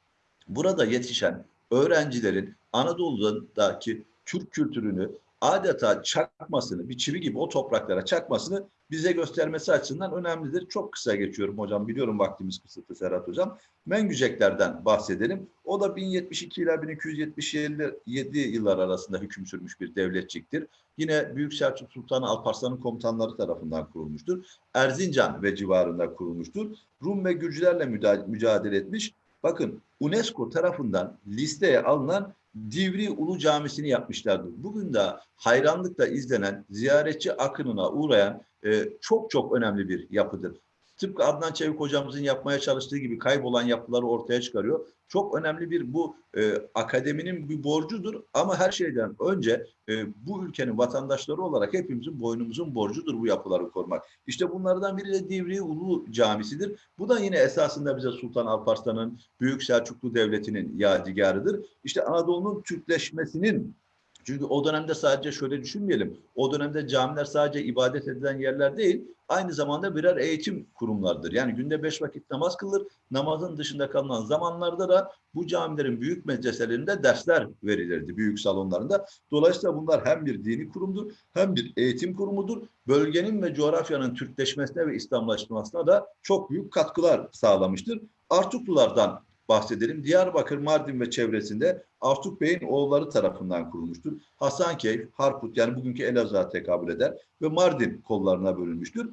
burada yetişen öğrencilerin Anadolu'daki Türk kültürünü adeta çakmasını, bir çivi gibi o topraklara çakmasını bize göstermesi açısından önemlidir. Çok kısa geçiyorum hocam. Biliyorum vaktimiz kısıtlı Serhat hocam. Mengüceklerden bahsedelim. O da 1072 ile 1277 yıllar arasında hüküm sürmüş bir devletçiktir. Yine Büyük Selçuk Sultanı Alparslan'ın komutanları tarafından kurulmuştur. Erzincan ve civarında kurulmuştur. Rum ve Gürcülerle mücadele etmiş. Bakın UNESCO tarafından listeye alınan Divri Ulu Camisi'ni yapmışlardır. Bugün de hayranlıkla izlenen, ziyaretçi akınına uğrayan e, çok çok önemli bir yapıdır. Tıpkı Adnan Çevik hocamızın yapmaya çalıştığı gibi kaybolan yapıları ortaya çıkarıyor. Çok önemli bir bu e, akademinin bir borcudur ama her şeyden önce e, bu ülkenin vatandaşları olarak hepimizin boynumuzun borcudur bu yapıları korumak. İşte bunlardan biri de Divri Ulu Camisi'dir. Bu da yine esasında bize Sultan Alparslan'ın Büyük Selçuklu Devleti'nin yadigarıdır. İşte Anadolu'nun Türkleşmesinin çünkü o dönemde sadece şöyle düşünmeyelim. O dönemde camiler sadece ibadet edilen yerler değil, aynı zamanda birer eğitim kurumlardır. Yani günde beş vakit namaz kılır. Namazın dışında kalınan zamanlarda da bu camilerin büyük medreselerinde dersler verilirdi büyük salonlarında. Dolayısıyla bunlar hem bir dini kurumdur hem bir eğitim kurumudur. Bölgenin ve coğrafyanın Türkleşmesine ve İslamlaşmasına da çok büyük katkılar sağlamıştır. Artuklulardan bahsedelim. Diyarbakır, Mardin ve çevresinde Artuk Bey'in oğulları tarafından kurulmuştur. Hasankeyf, Harput yani bugünkü Elazığ'a tekabül eder ve Mardin kollarına bölünmüştür.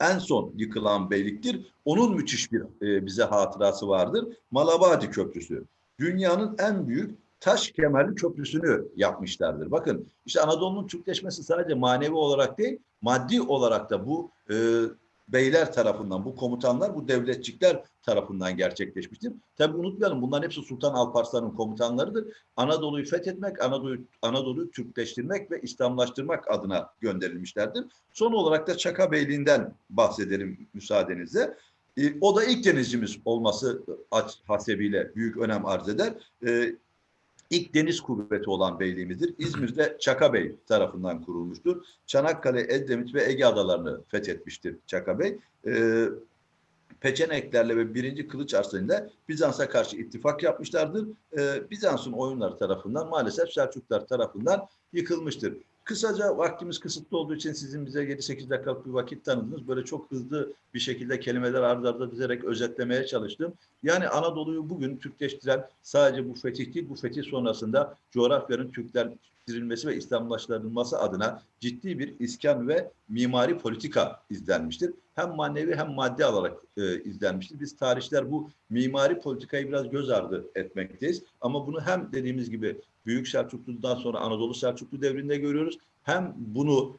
En son yıkılan beyliktir. Onun müthiş bir e, bize hatırası vardır. Malabadi Köprüsü. Dünyanın en büyük taş kemerli köprüsünü yapmışlardır. Bakın işte Anadolu'nun Türkleşmesi sadece manevi olarak değil, maddi olarak da bu e, beyler tarafından, bu komutanlar, bu devletçikler tarafından gerçekleşmiştir. Tabi unutmayalım bunların hepsi Sultan Alparslan'ın komutanlarıdır. Anadolu'yu fethetmek, Anadolu'yu Anadolu'yu Türkleştirmek ve İslamlaştırmak adına gönderilmişlerdir. Son olarak da Çaka Beyliği'nden bahsedelim müsaadenizle. E, o da ilk denizcimiz olması hasebiyle büyük önem arz eder. E, İlk deniz kuvveti olan beyliğimizdir. İzmir'de Çaka Bey tarafından kurulmuştur. Çanakkale, Edremit ve Ege adalarını fethetmiştir Çaka Bey. Ee, Peçeneklerle ve 1. Kılıç Arslanı'yla Bizans'a karşı ittifak yapmışlardır. Ee, Bizans'ın oyunları tarafından maalesef Selçuklar tarafından yıkılmıştır. Kısaca vaktimiz kısıtlı olduğu için sizin bize 7-8 dakikalık bir vakit tanıdınız. Böyle çok hızlı bir şekilde kelimeler ardı arda dizerek özetlemeye çalıştım. Yani Anadolu'yu bugün Türkleştiren sadece bu fetih değil, bu fetih sonrasında coğrafyanın Türkleştirilmesi ve İslamlaştırılması adına ciddi bir iskan ve mimari politika izlenmiştir. Hem manevi hem maddi olarak e, izlenmiştir. Biz tarihçiler bu mimari politikayı biraz göz ardı etmekteyiz. Ama bunu hem dediğimiz gibi Büyük Selçuklu'dan sonra Anadolu Selçuklu devrinde görüyoruz. Hem bunu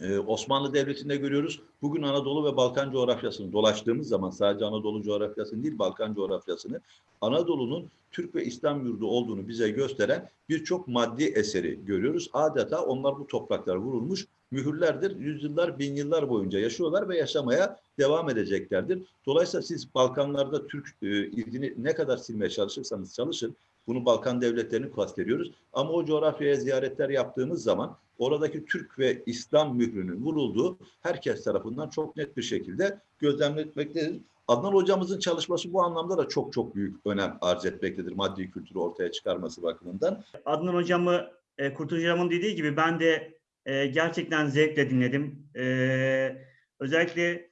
ee, Osmanlı Devleti'nde görüyoruz. Bugün Anadolu ve Balkan coğrafyasını dolaştığımız zaman sadece Anadolu coğrafyasını değil Balkan coğrafyasını Anadolu'nun Türk ve İslam yurdu olduğunu bize gösteren birçok maddi eseri görüyoruz. Adeta onlar bu topraklar vurulmuş mühürlerdir. Yüzyıllar, bin yıllar boyunca yaşıyorlar ve yaşamaya devam edeceklerdir. Dolayısıyla siz Balkanlarda Türk e, izini ne kadar silmeye çalışırsanız çalışın. Bunu Balkan devletlerini kastediyoruz. Ama o coğrafyaya ziyaretler yaptığımız zaman oradaki Türk ve İslam mührünün vurulduğu herkes tarafından çok net bir şekilde gözlemletmektedir. Adnan hocamızın çalışması bu anlamda da çok çok büyük önem arz etmektedir. Maddi kültürü ortaya çıkarması bakımından. Adnan hocamı, e, Kurtuluş hocamın dediği gibi ben de e, gerçekten zevkle dinledim. E, özellikle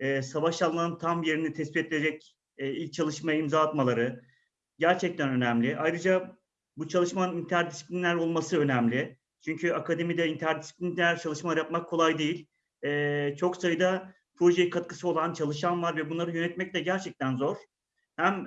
e, savaş alanının tam yerini tespit edecek ilk çalışmaya imza atmaları gerçekten önemli. Ayrıca bu çalışmanın interdisipliner olması önemli. Çünkü akademide interdisipliner çalışmalar yapmak kolay değil. E, çok sayıda projeye katkısı olan çalışan var ve bunları yönetmek de gerçekten zor. Hem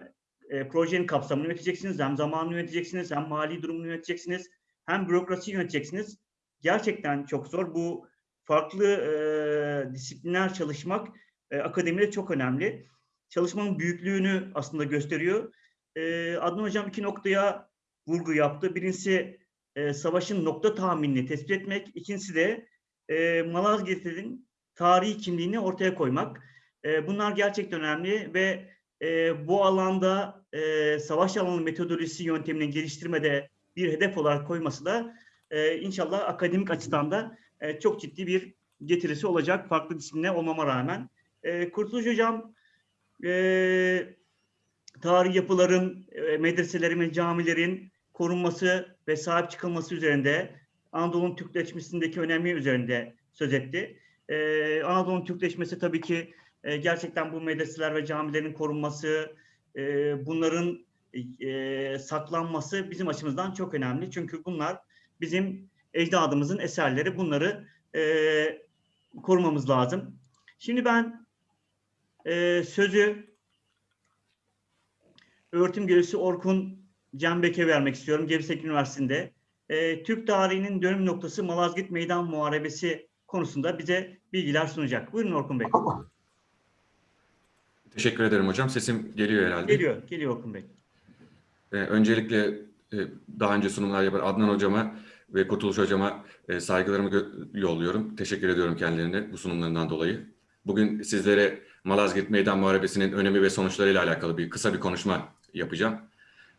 e, projenin kapsamını yöneteceksiniz, hem zamanını yöneteceksiniz, hem mali durumunu yöneteceksiniz, hem bürokrasi yöneteceksiniz. Gerçekten çok zor. Bu farklı e, disiplinler çalışmak e, akademide çok önemli. Çalışmanın büyüklüğünü aslında gösteriyor. E, Adnan Hocam iki noktaya vurgu yaptı. Birincisi e, savaşın nokta tahminini tespit etmek. İkincisi de e, Malazgirt'in tarihi kimliğini ortaya koymak. E, bunlar gerçekten önemli ve e, bu alanda e, savaş alanı metodolojisi yöntemini geliştirmede bir hedef olarak koyması da e, inşallah akademik açıdan da e, çok ciddi bir getirisi olacak farklı disipline olmama rağmen. E, Kurtuluş Hocam e, tarihi yapıların, e, medreselerin ve camilerin korunması ve sahip çıkılması üzerinde Anadolu'nun Türkleşmesindeki önemi üzerinde söz etti. Ee, Anadolu'nun Türkleşmesi tabii ki e, gerçekten bu medreseler ve camilerin korunması, e, bunların e, saklanması bizim açımızdan çok önemli. Çünkü bunlar bizim ecdadımızın eserleri. Bunları e, korumamız lazım. Şimdi ben e, sözü öğretim görevlisi Orkun Cembek'e vermek istiyorum. Gebsek Üniversitesi'nde. E, Türk tarihinin dönüm noktası Malazgirt Meydan Muharebesi konusunda bize bilgiler sunacak. Buyurun Orkun Bey. Teşekkür ederim hocam. Sesim geliyor herhalde. Geliyor, geliyor Orkun Bey. Ee, öncelikle e, daha önce sunumlar yapan Adnan hocama ve Kurtuluş hocama e, saygılarımı yolluyorum. Teşekkür ediyorum kendilerine bu sunumlarından dolayı. Bugün sizlere Malazgirt Meydan Muharebesi'nin önemi ve sonuçlarıyla alakalı bir kısa bir konuşma yapacağım.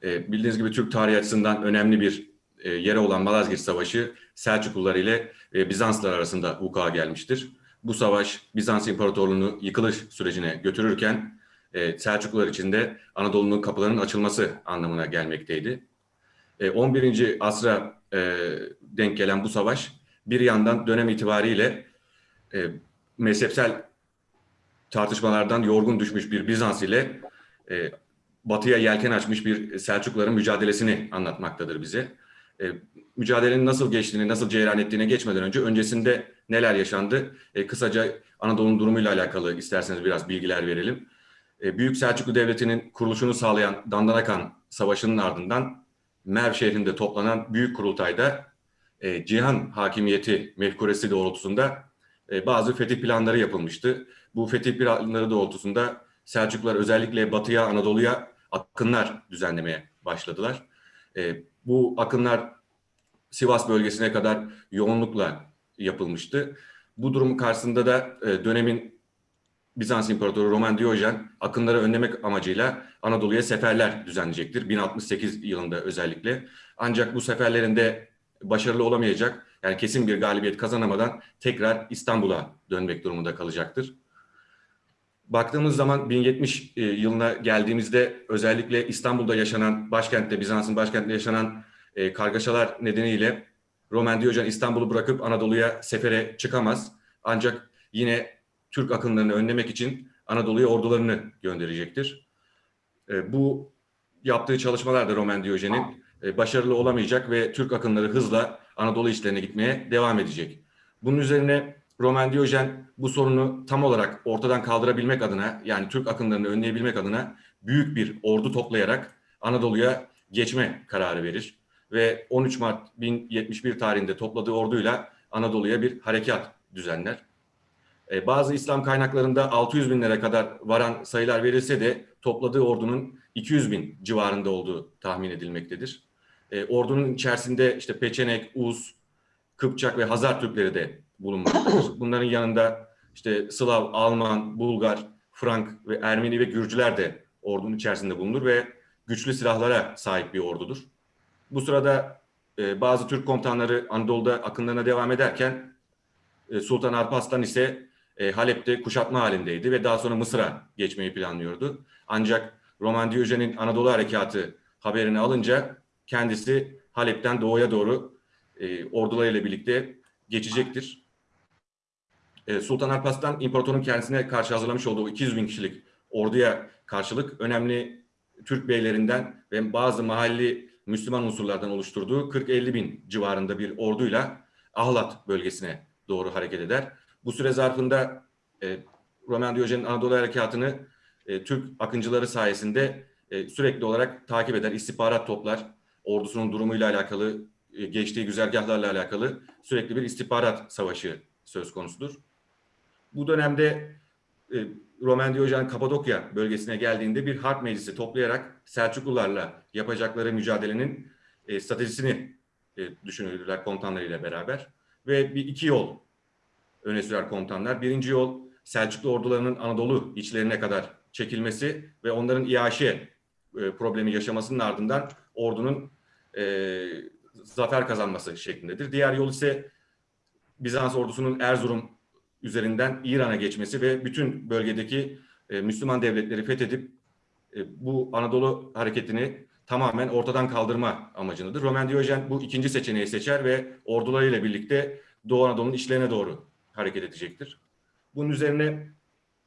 E, bildiğiniz gibi Türk tarihi açısından önemli bir e, yere olan Malazgirt Savaşı Selçuklular ile e, Bizanslılar arasında vuku'a gelmiştir. Bu savaş Bizans İmparatorluğu'nu yıkılış sürecine götürürken e, Selçuklular için de Anadolu'nun kapılarının açılması anlamına gelmekteydi. E, 11. asra e, denk gelen bu savaş bir yandan dönem itibariyle e, mezhepsel tartışmalardan yorgun düşmüş bir Bizans ile e, batıya yelken açmış bir Selçukluların mücadelesini anlatmaktadır bize. E, mücadelenin nasıl geçtiğini, nasıl cereyan ettiğine geçmeden önce öncesinde neler yaşandı? E, kısaca Anadolu'nun durumuyla alakalı isterseniz biraz bilgiler verelim. E, Büyük Selçuklu Devleti'nin kuruluşunu sağlayan Dandanakan Savaşı'nın ardından Merv şehrinde toplanan Büyük Kurultay'da e, cihan hakimiyeti mefkuresi doğrultusunda e, bazı fetih planları yapılmıştı. Bu fetih planları doğrultusunda Selçuklular özellikle batıya, Anadolu'ya akınlar düzenlemeye başladılar. E, bu akınlar Sivas bölgesine kadar yoğunlukla yapılmıştı. Bu durum karşısında da e, dönemin Bizans İmparatoru Roman Diyojen akınları önlemek amacıyla Anadolu'ya seferler düzenleyecektir. 1068 yılında özellikle. Ancak bu seferlerinde başarılı olamayacak, yani kesin bir galibiyet kazanamadan tekrar İstanbul'a dönmek durumunda kalacaktır. Baktığımız zaman 1070 e, yılına geldiğimizde özellikle İstanbul'da yaşanan, başkentte, Bizans'ın başkentinde yaşanan e, kargaşalar nedeniyle Roman Diyojen İstanbul'u bırakıp Anadolu'ya sefere çıkamaz. Ancak yine Türk akınlarını önlemek için Anadolu'ya ordularını gönderecektir. E, bu yaptığı çalışmalarda Roman Diyojen'in e, başarılı olamayacak ve Türk akınları hızla Anadolu işlerine gitmeye devam edecek. Bunun üzerine Roman Diyojen bu sorunu tam olarak ortadan kaldırabilmek adına yani Türk akınlarını önleyebilmek adına büyük bir ordu toplayarak Anadolu'ya geçme kararı verir. Ve 13 Mart 1071 tarihinde topladığı orduyla Anadolu'ya bir harekat düzenler. Ee, bazı İslam kaynaklarında 600 binlere kadar varan sayılar verilse de topladığı ordunun 200 bin civarında olduğu tahmin edilmektedir. Ee, ordunun içerisinde işte Peçenek, Uz, Kıpçak ve Hazar Türkleri de bulunmaktadır. Bunların yanında işte Slav, Alman, Bulgar, Frank ve Ermeni ve Gürcüler de ordunun içerisinde bulunur ve güçlü silahlara sahip bir ordudur. Bu sırada e, bazı Türk komutanları Anadolu'da akınlarına devam ederken e, Sultan Alparslan ise e, Halep'te kuşatma halindeydi ve daha sonra Mısır'a geçmeyi planlıyordu. Ancak Roman Diyojen'in Anadolu Harekatı haberini alınca kendisi Halep'ten doğuya doğru e, ordularıyla birlikte geçecektir. E, Sultan Alparslan imparatorun kendisine karşı hazırlamış olduğu 200 bin kişilik orduya karşılık önemli Türk beylerinden ve bazı mahalli Müslüman unsurlardan oluşturduğu 40-50 bin civarında bir orduyla Ahlat bölgesine doğru hareket eder. Bu süre zarfında e, Roman Diyojen'in Anadolu Harekatı'nı e, Türk akıncıları sayesinde e, sürekli olarak takip eder, istihbarat toplar, ordusunun durumuyla alakalı, e, geçtiği güzergahlarla alakalı sürekli bir istihbarat savaşı söz konusudur. Bu dönemde e, Roman Diyojen Kapadokya bölgesine geldiğinde bir harp meclisi toplayarak Selçuklularla yapacakları mücadelenin e, stratejisini e, düşünürdüler komutanlarıyla beraber. Ve bir iki yol öne sürer komutanlar. Birinci yol Selçuklu ordularının Anadolu içlerine kadar çekilmesi ve onların iaşe e, problemi yaşamasının ardından ordunun e, zafer kazanması şeklindedir. Diğer yol ise Bizans ordusunun Erzurum üzerinden İran'a geçmesi ve bütün bölgedeki e, Müslüman devletleri fethedip e, bu Anadolu hareketini tamamen ortadan kaldırma amacındadır. Roman Diyojen bu ikinci seçeneği seçer ve ordularıyla birlikte Doğu Anadolu'nun içlerine doğru hareket edecektir. Bunun üzerine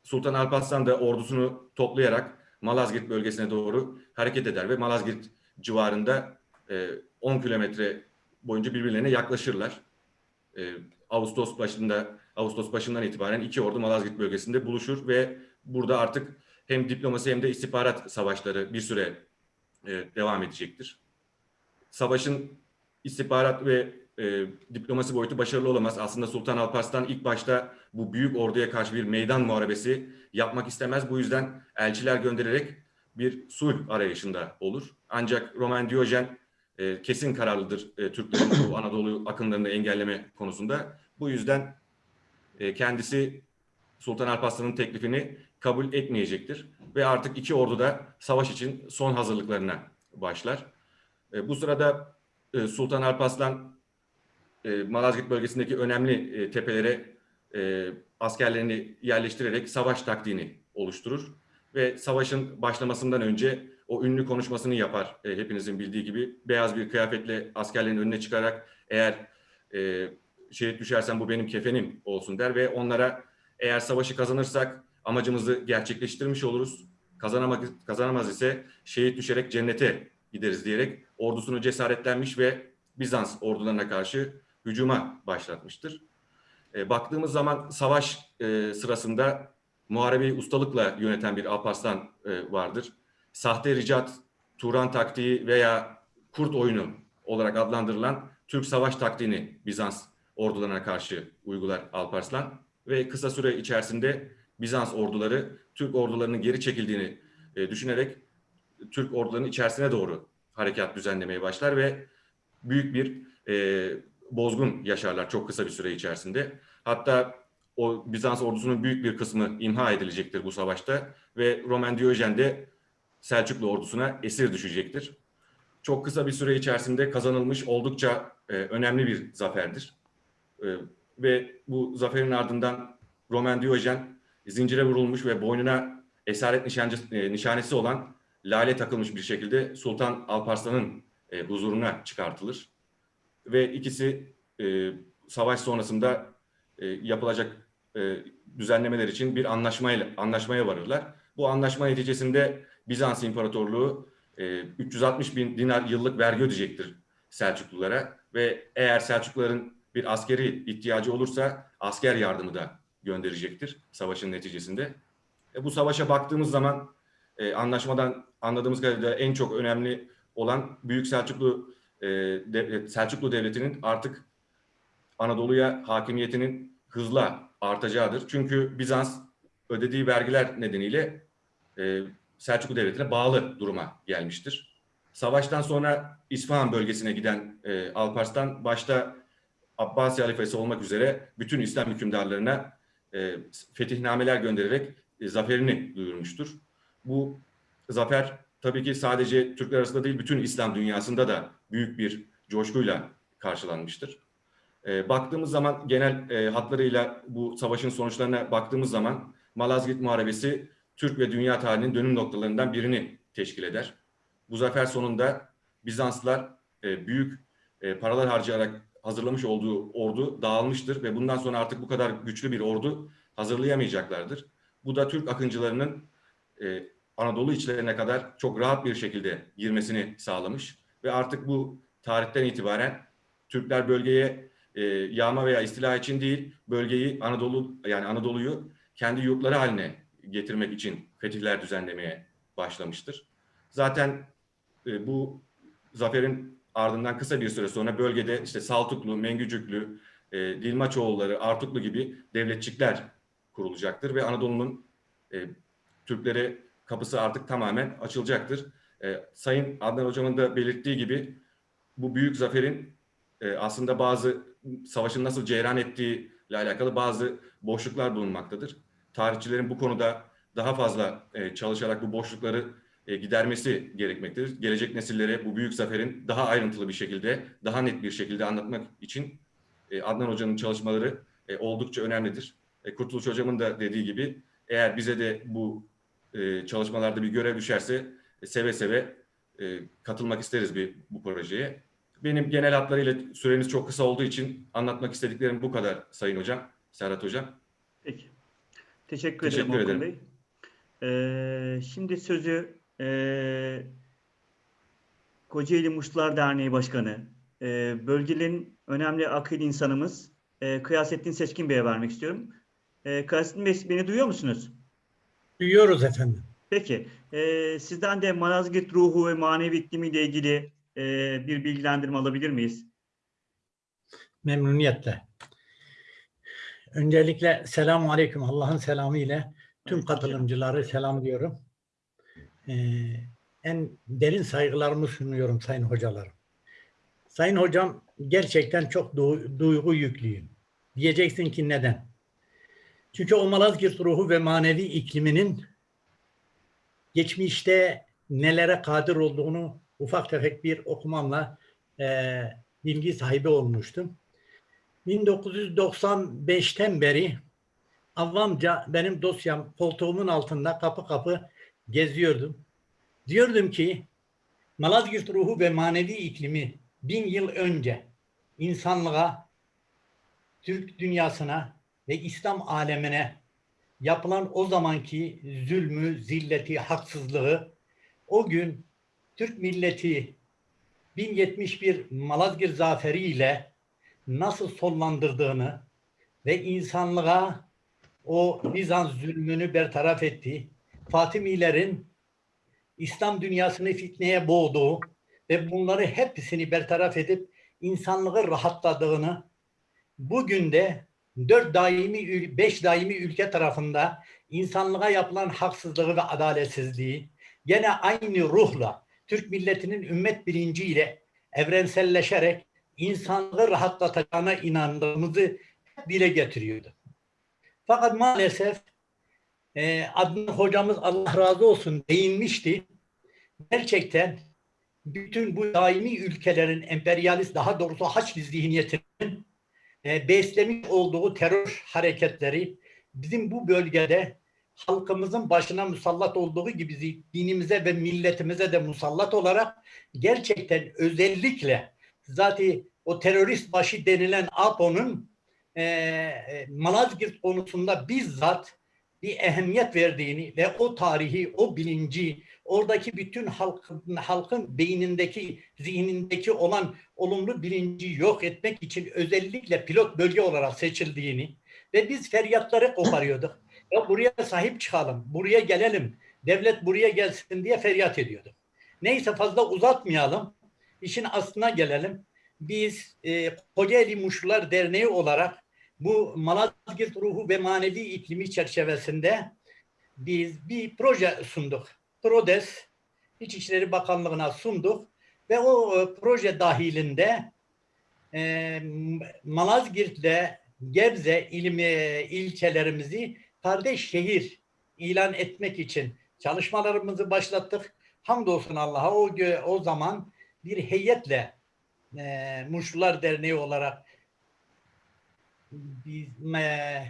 Sultan Alparslan da ordusunu toplayarak Malazgirt bölgesine doğru hareket eder ve Malazgirt civarında e, 10 kilometre boyunca birbirlerine yaklaşırlar. E, Ağustos başında Ağustos başından itibaren iki ordu Malazgirt bölgesinde buluşur ve burada artık hem diplomasi hem de istihbarat savaşları bir süre e, devam edecektir. Savaşın istihbarat ve e, diplomasi boyutu başarılı olamaz. Aslında Sultan Alparslan ilk başta bu büyük orduya karşı bir meydan muharebesi yapmak istemez. Bu yüzden elçiler göndererek bir sulh arayışında olur. Ancak Roman Diyojen e, kesin kararlıdır e, Türklerin bu Anadolu akınlarını engelleme konusunda. Bu yüzden e, kendisi Sultan Alparslan'ın teklifini kabul etmeyecektir. Ve artık iki ordu da savaş için son hazırlıklarına başlar. E, bu sırada e, Sultan Alparslan Malazgirt bölgesindeki önemli tepelere askerlerini yerleştirerek savaş taktiğini oluşturur. Ve savaşın başlamasından önce o ünlü konuşmasını yapar hepinizin bildiği gibi. Beyaz bir kıyafetle askerlerin önüne çıkarak eğer şehit düşersem bu benim kefenim olsun der ve onlara eğer savaşı kazanırsak amacımızı gerçekleştirmiş oluruz. Kazanamak, kazanamaz ise şehit düşerek cennete gideriz diyerek ordusunu cesaretlenmiş ve Bizans ordularına karşı hücuma başlatmıştır. E, baktığımız zaman savaş e, sırasında muharebeyi ustalıkla yöneten bir Alparslan e, vardır. Sahte ricat, Turan taktiği veya kurt oyunu olarak adlandırılan Türk savaş taktiğini Bizans ordularına karşı uygular Alparslan ve kısa süre içerisinde Bizans orduları Türk ordularının geri çekildiğini e, düşünerek Türk ordularının içerisine doğru harekat düzenlemeye başlar ve büyük bir e, bozgun yaşarlar çok kısa bir süre içerisinde. Hatta o Bizans ordusunun büyük bir kısmı imha edilecektir bu savaşta ve Roman Diyojen de Selçuklu ordusuna esir düşecektir. Çok kısa bir süre içerisinde kazanılmış oldukça e, önemli bir zaferdir. E, ve bu zaferin ardından Roman Diyojen zincire vurulmuş ve boynuna esaret nişancı, e, nişanesi olan lale takılmış bir şekilde Sultan Alparslan'ın e, huzuruna çıkartılır. Ve ikisi e, savaş sonrasında e, yapılacak düzenlemeler için bir anlaşmayla anlaşmaya varırlar. Bu anlaşma neticesinde Bizans İmparatorluğu e, 360 bin dinar yıllık vergi ödeyecektir Selçuklulara ve eğer Selçukluların bir askeri ihtiyacı olursa asker yardımı da gönderecektir savaşın neticesinde. E, bu savaşa baktığımız zaman e, anlaşmadan anladığımız kadarıyla en çok önemli olan Büyük Selçuklu e, devlet, Selçuklu Devleti'nin artık Anadolu'ya hakimiyetinin hızla artacağıdır. Çünkü Bizans ödediği vergiler nedeniyle e, Selçuklu Devleti'ne bağlı duruma gelmiştir. Savaştan sonra İsfahan bölgesine giden e, Alparslan başta Abbasi halifesi olmak üzere bütün İslam hükümdarlarına e, fetihnameler göndererek e, zaferini duyurmuştur. Bu zafer tabii ki sadece Türkler arasında değil bütün İslam dünyasında da büyük bir coşkuyla karşılanmıştır. E, baktığımız zaman genel e, hatlarıyla bu savaşın sonuçlarına baktığımız zaman Malazgirt Muharebesi Türk ve dünya tarihinin dönüm noktalarından birini teşkil eder. Bu zafer sonunda Bizanslılar e, büyük e, paralar harcayarak hazırlamış olduğu ordu dağılmıştır ve bundan sonra artık bu kadar güçlü bir ordu hazırlayamayacaklardır. Bu da Türk akıncılarının e, Anadolu içlerine kadar çok rahat bir şekilde girmesini sağlamış ve artık bu tarihten itibaren Türkler bölgeye e, yağma veya istila için değil, bölgeyi Anadolu yani Anadolu'yu kendi yurtları haline getirmek için fetihler düzenlemeye başlamıştır. Zaten e, bu zaferin ardından kısa bir süre sonra bölgede işte Saltuklu, Mengücüklü, e, Dilmaçoğulları, Artuklu gibi devletçikler kurulacaktır ve Anadolu'nun e, Türklere kapısı artık tamamen açılacaktır. E, Sayın Adnan Hocam'ın da belirttiği gibi bu büyük zaferin e, aslında bazı savaşın nasıl cereyan ettiği ile alakalı bazı boşluklar bulunmaktadır. Tarihçilerin bu konuda daha fazla e, çalışarak bu boşlukları e, gidermesi gerekmektedir. Gelecek nesillere bu büyük zaferin daha ayrıntılı bir şekilde, daha net bir şekilde anlatmak için e, Adnan Hoca'nın çalışmaları e, oldukça önemlidir. E, Kurtuluş Hocam'ın da dediği gibi eğer bize de bu e, çalışmalarda bir görev düşerse e, seve seve e, katılmak isteriz bir bu projeye. Benim genel hatlarıyla süreniz çok kısa olduğu için anlatmak istediklerim bu kadar Sayın Hocam, Serhat Hocam. Peki. Teşekkür, Teşekkür ederim ederim. Bey. Ee, şimdi sözü e, Kocaeli Muşlular Derneği Başkanı, e, bölgenin önemli akil insanımız e, Kıyasettin Seçkin Bey'e vermek istiyorum. E, Kıyasettin Bey beni duyuyor musunuz? Duyuyoruz efendim. Peki. E, sizden de Malazgirt ruhu ve manevi iklimiyle ilgili e, bir bilgilendirme alabilir miyiz? Memnuniyetle. Öncelikle selamun aleyküm. Allah'ın selamı ile tüm katılımcıları selamlıyorum. En derin saygılarımı sunuyorum sayın hocalarım. Sayın hocam gerçekten çok du- duygu yüklüyüm. Diyeceksin ki neden? Çünkü o Malazgirt ruhu ve manevi ikliminin geçmişte nelere kadir olduğunu ufak tefek bir okumamla eee, bilgi sahibi olmuştum. 1995'ten beri avamca benim dosyam koltuğumun altında kapı kapı geziyordum. Diyordum ki Malazgirt ruhu ve manevi iklimi bin yıl önce insanlığa, Türk dünyasına ve İslam alemine yapılan o zamanki zulmü, zilleti, haksızlığı o gün Türk milleti 1071 Malazgirt zaferi ile nasıl sonlandırdığını ve insanlığa o Bizans zulmünü bertaraf etti. Fatimilerin İslam dünyasını fitneye boğduğu ve bunları hepsini bertaraf edip insanlığı rahatladığını bugün de dört daimi, beş daimi ülke tarafında insanlığa yapılan haksızlığı ve adaletsizliği gene aynı ruhla Türk milletinin ümmet bilinciyle evrenselleşerek insanlığı rahatlatacağına inandığımızı dile getiriyordu. Fakat maalesef e, Adnan hocamız Allah razı olsun değinmişti. Gerçekten bütün bu daimi ülkelerin emperyalist daha doğrusu Haçlı zihniyetinin e, beslemiş olduğu terör hareketleri bizim bu bölgede halkımızın başına musallat olduğu gibi dinimize ve milletimize de musallat olarak gerçekten özellikle zaten o terörist başı denilen APO'nun e, e, Malazgirt konusunda bizzat bir ehemmiyet verdiğini ve o tarihi, o bilinci, oradaki bütün halkın, halkın beynindeki, zihnindeki olan olumlu bilinci yok etmek için özellikle pilot bölge olarak seçildiğini ve biz feryatları koparıyorduk. Ya buraya sahip çıkalım, buraya gelelim, devlet buraya gelsin diye feryat ediyorduk. Neyse fazla uzatmayalım, işin aslına gelelim. Biz e, Kocaeli Muşlular Derneği olarak bu Malazgirt ruhu ve manevi iklimi çerçevesinde biz bir proje sunduk. PRODES İçişleri Bakanlığı'na sunduk ve o e, proje dahilinde e, Malazgirt'le Gebze il, e, ilçelerimizi kardeş şehir ilan etmek için çalışmalarımızı başlattık. Hamdolsun Allah'a o, o zaman bir heyetle e, Muşlular Derneği olarak biz, e,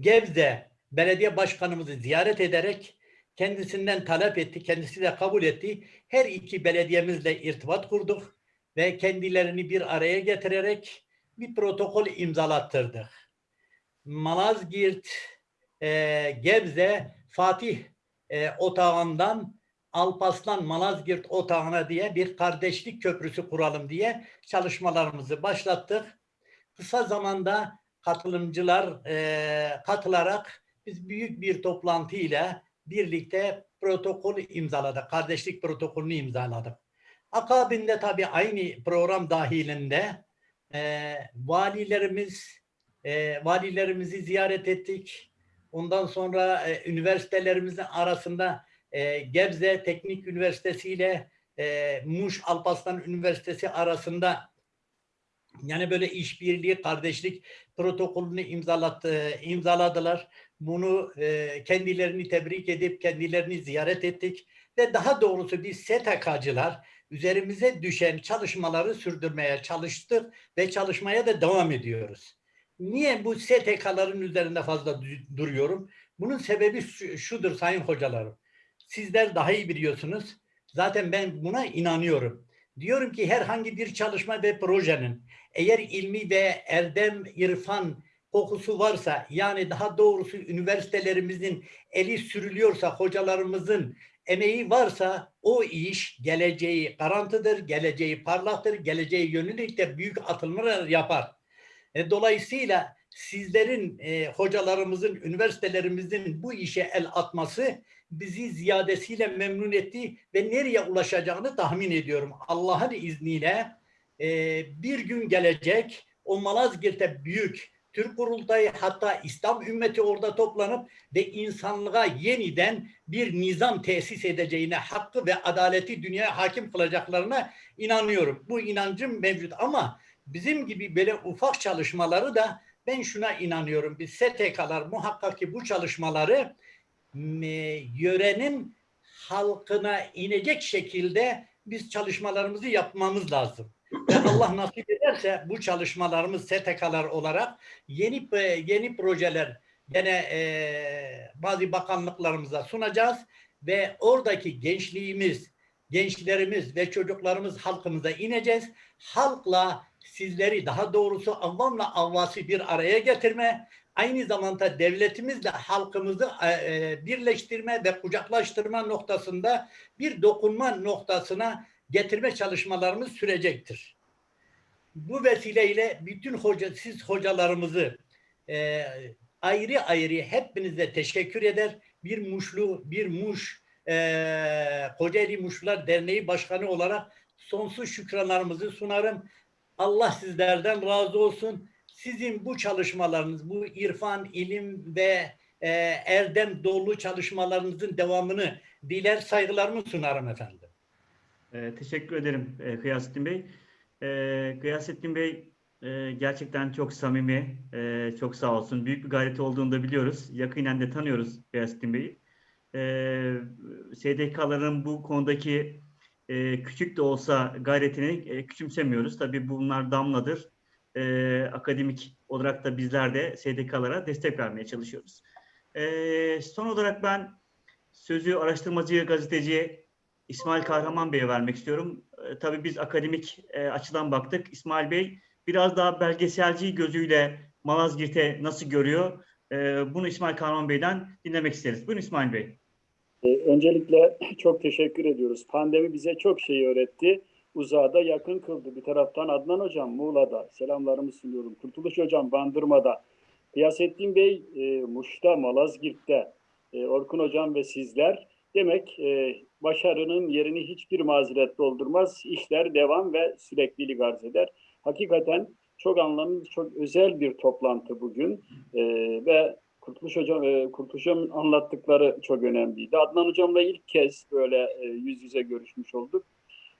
Gebze Belediye Başkanımızı ziyaret ederek kendisinden talep etti. Kendisi de kabul etti. Her iki belediyemizle irtibat kurduk ve kendilerini bir araya getirerek bir protokol imzalattırdık. Malazgirt, e, Gebze, Fatih e, otağından Alpaslan Malazgirt otağına diye bir kardeşlik köprüsü kuralım diye çalışmalarımızı başlattık. Kısa zamanda katılımcılar e, katılarak biz büyük bir toplantı ile birlikte protokolü imzaladık. Kardeşlik protokolünü imzaladık. Akabinde tabii aynı program dahilinde e, valilerimiz e, valilerimizi ziyaret ettik. Ondan sonra e, üniversitelerimizin arasında e, Gebze Teknik Üniversitesi ile e, Muş Alparslan Üniversitesi arasında yani böyle işbirliği, kardeşlik protokolünü imzalattı, imzaladılar. Bunu e, kendilerini tebrik edip kendilerini ziyaret ettik ve daha doğrusu biz STK'cılar üzerimize düşen çalışmaları sürdürmeye çalıştık ve çalışmaya da devam ediyoruz. Niye bu STK'ların üzerinde fazla du- duruyorum? Bunun sebebi şu- şudur sayın hocalarım. Sizler daha iyi biliyorsunuz. Zaten ben buna inanıyorum. Diyorum ki herhangi bir çalışma ve projenin eğer ilmi ve erdem, irfan kokusu varsa yani daha doğrusu üniversitelerimizin eli sürülüyorsa, hocalarımızın emeği varsa o iş geleceği garantıdır, geleceği parlaktır, geleceği yönelik de büyük atılımlar yapar. E, dolayısıyla sizlerin, e, hocalarımızın, üniversitelerimizin bu işe el atması bizi ziyadesiyle memnun etti ve nereye ulaşacağını tahmin ediyorum. Allah'ın izniyle e, bir gün gelecek o Malazgirt'e büyük Türk kurultayı hatta İslam ümmeti orada toplanıp ve insanlığa yeniden bir nizam tesis edeceğine, hakkı ve adaleti dünyaya hakim kılacaklarına inanıyorum. Bu inancım mevcut ama bizim gibi böyle ufak çalışmaları da ben şuna inanıyorum. Biz STK'lar muhakkak ki bu çalışmaları yörenin halkına inecek şekilde biz çalışmalarımızı yapmamız lazım. Allah nasip ederse bu çalışmalarımız STK'lar olarak yeni e, yeni projeler gene e, bazı bakanlıklarımıza sunacağız ve oradaki gençliğimiz, gençlerimiz ve çocuklarımız halkımıza ineceğiz. Halkla sizleri daha doğrusu avvamla avvası bir araya getirme, aynı zamanda devletimizle halkımızı e, e, birleştirme ve kucaklaştırma noktasında bir dokunma noktasına getirme çalışmalarımız sürecektir. Bu vesileyle bütün hoca, siz hocalarımızı e, ayrı ayrı hepinize teşekkür eder. Bir Muşlu, bir Muş, e, Kocaeli Muşlular Derneği Başkanı olarak sonsuz şükranlarımızı sunarım. Allah sizlerden razı olsun. Sizin bu çalışmalarınız, bu irfan, ilim ve e, erdem dolu çalışmalarınızın devamını diler, saygılarımı sunarım efendim. Ee, teşekkür ederim e, Kıyasettin Bey. Ee, Kıyasettin Bey e, gerçekten çok samimi, e, çok sağ olsun. Büyük bir gayreti olduğunu da biliyoruz. Yakinen de tanıyoruz Kıyasettin Bey'i. Ee, SDK'ların bu konudaki e, küçük de olsa gayretini e, küçümsemiyoruz. Tabii bunlar damladır. E, akademik olarak da bizler de SDK'lara destek vermeye çalışıyoruz. E, son olarak ben sözü araştırmacı, gazeteci İsmail Kahraman Bey'e vermek istiyorum. E, tabii biz akademik e, açıdan baktık. İsmail Bey biraz daha belgeselci gözüyle Malazgirt'e nasıl görüyor? E, bunu İsmail Kahraman Bey'den dinlemek isteriz. Buyurun İsmail Bey. Ee, Öncelikle çok teşekkür ediyoruz. Pandemi bize çok şey öğretti. Uzağa da yakın kıldı. Bir taraftan Adnan Hocam Muğla'da selamlarımı sunuyorum. Kurtuluş Hocam Bandırma'da. Kıyasettin Bey e, Muş'ta, Malazgirt'te, e, Orkun Hocam ve sizler. Demek e, başarının yerini hiçbir mazeret doldurmaz. İşler devam ve süreklilik arz eder. Hakikaten çok anlamlı, çok özel bir toplantı bugün. E, ve Kurtuluş Hocam, e, Kurtuluş Hocam'ın anlattıkları çok önemliydi. Adnan Hocam'la ilk kez böyle e, yüz yüze görüşmüş olduk.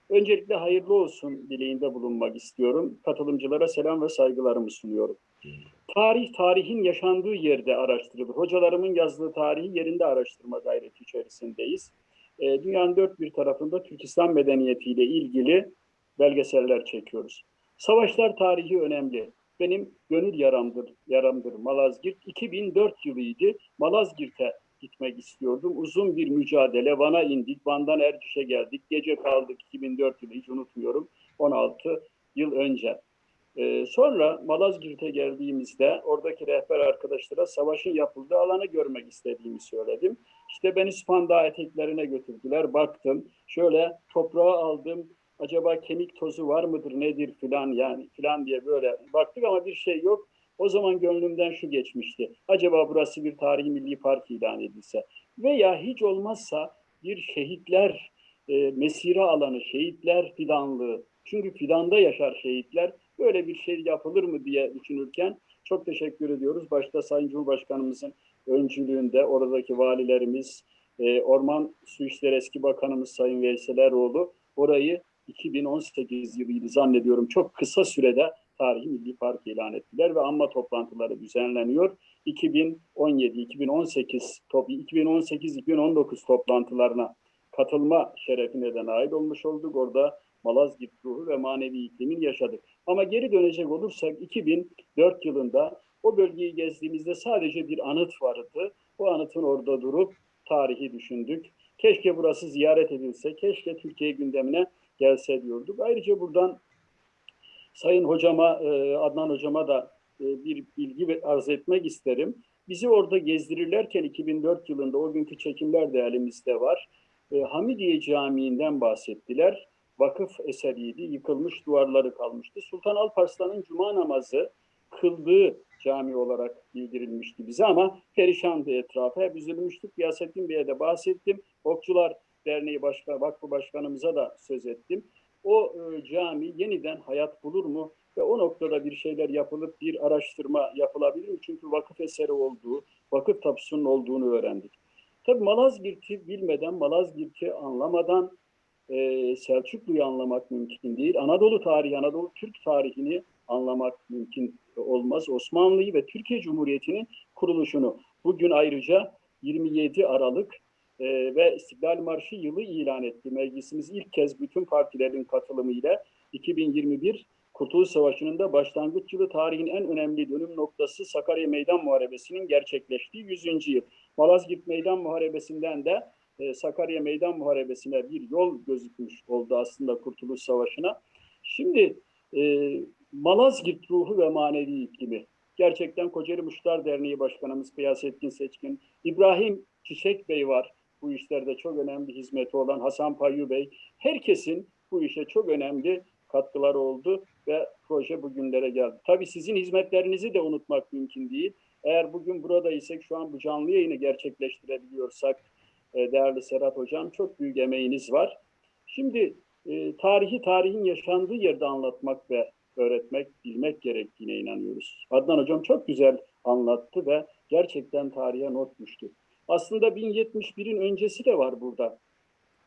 Öncelikle hayırlı olsun dileğinde bulunmak istiyorum. Katılımcılara selam ve saygılarımı sunuyorum. Tarih, tarihin yaşandığı yerde araştırılır. Hocalarımın yazdığı tarihi yerinde araştırma gayreti içerisindeyiz. E, dünyanın dört bir tarafında Türk İslam medeniyetiyle ilgili belgeseller çekiyoruz. Savaşlar tarihi önemli. Benim gönül yaramdır, yaramdır Malazgirt. 2004 yılıydı. Malazgirt'e gitmek istiyordum. Uzun bir mücadele. Van'a indik. Van'dan Erciş'e geldik. Gece kaldık 2004 yılı hiç unutmuyorum. 16 yıl önce. Ee, sonra Malazgirt'e geldiğimizde oradaki rehber arkadaşlara savaşın yapıldığı alanı görmek istediğimi söyledim. İşte beni Spandau eteklerine götürdüler. Baktım. Şöyle toprağı aldım. Acaba kemik tozu var mıdır nedir filan yani filan diye böyle baktık ama bir şey yok. O zaman gönlümden şu geçmişti. Acaba burası bir tarihi milli park ilan edilse veya hiç olmazsa bir şehitler e, mesire alanı, şehitler fidanlığı. Çünkü fidanda yaşar şehitler. Böyle bir şey yapılır mı diye düşünürken çok teşekkür ediyoruz. Başta Sayın Cumhurbaşkanımızın öncülüğünde oradaki valilerimiz, e, Orman Su İşleri Eski Bakanımız Sayın Veysel Eroğlu orayı 2018 yılıydı zannediyorum çok kısa sürede tarihi milli park ilan ettiler ve anma toplantıları düzenleniyor. 2017-2018 top 2018-2019 toplantılarına katılma şerefine de nail olmuş olduk. Orada Malazgirt ruhu ve manevi iklimin yaşadık. Ama geri dönecek olursak 2004 yılında o bölgeyi gezdiğimizde sadece bir anıt vardı. Bu anıtın orada durup tarihi düşündük. Keşke burası ziyaret edilse, keşke Türkiye gündemine gelse diyorduk. Ayrıca buradan Sayın hocama, e, Adnan hocama da e, bir bilgi arz etmek isterim. Bizi orada gezdirirlerken 2004 yılında o günkü çekimler de elimizde var. E, Hamidiye Camii'nden bahsettiler. Vakıf eseriydi, yıkılmış duvarları kalmıştı. Sultan Alparslan'ın cuma namazı kıldığı cami olarak bildirilmişti bize ama perişandı etrafı. Hep üzülmüştük. Yasettin Bey'e de bahsettim. Okçular Derneği Başkan, Vakfı Başkanımıza da söz ettim. O e, cami yeniden hayat bulur mu? Ve o noktada bir şeyler yapılıp bir araştırma yapılabilir mi? Çünkü vakıf eseri olduğu, vakıf tapusunun olduğunu öğrendik. Tabii Malazgirt'i bilmeden, Malazgirt'i anlamadan e, Selçuklu'yu anlamak mümkün değil. Anadolu tarihi, Anadolu Türk tarihini anlamak mümkün olmaz. Osmanlı'yı ve Türkiye Cumhuriyeti'nin kuruluşunu bugün ayrıca 27 Aralık e, ve İstiklal Marşı yılı ilan etti. Meclisimiz ilk kez bütün partilerin katılımıyla 2021 Kurtuluş Savaşı'nın da başlangıç yılı tarihin en önemli dönüm noktası Sakarya Meydan Muharebesi'nin gerçekleştiği 100. yıl. Malazgirt Meydan Muharebesi'nden de e, Sakarya Meydan Muharebesi'ne bir yol gözükmüş oldu aslında Kurtuluş Savaşı'na. Şimdi e, Malazgirt ruhu ve manevi iklimi. Gerçekten Kocaeli Muşlar Derneği Başkanımız Kıyasettin Seçkin, İbrahim Çiçek Bey var. Bu işlerde çok önemli hizmeti olan Hasan Payyu Bey. Herkesin bu işe çok önemli katkıları oldu ve proje bugünlere geldi. Tabii sizin hizmetlerinizi de unutmak mümkün değil. Eğer bugün buradaysak, şu an bu canlı yayını gerçekleştirebiliyorsak, e, değerli Serhat Hocam çok büyük emeğiniz var. Şimdi e, tarihi tarihin yaşandığı yerde anlatmak ve öğretmek, bilmek gerektiğine inanıyoruz. Adnan Hocam çok güzel anlattı ve gerçekten tarihe not düştü. Aslında 1071'in öncesi de var burada.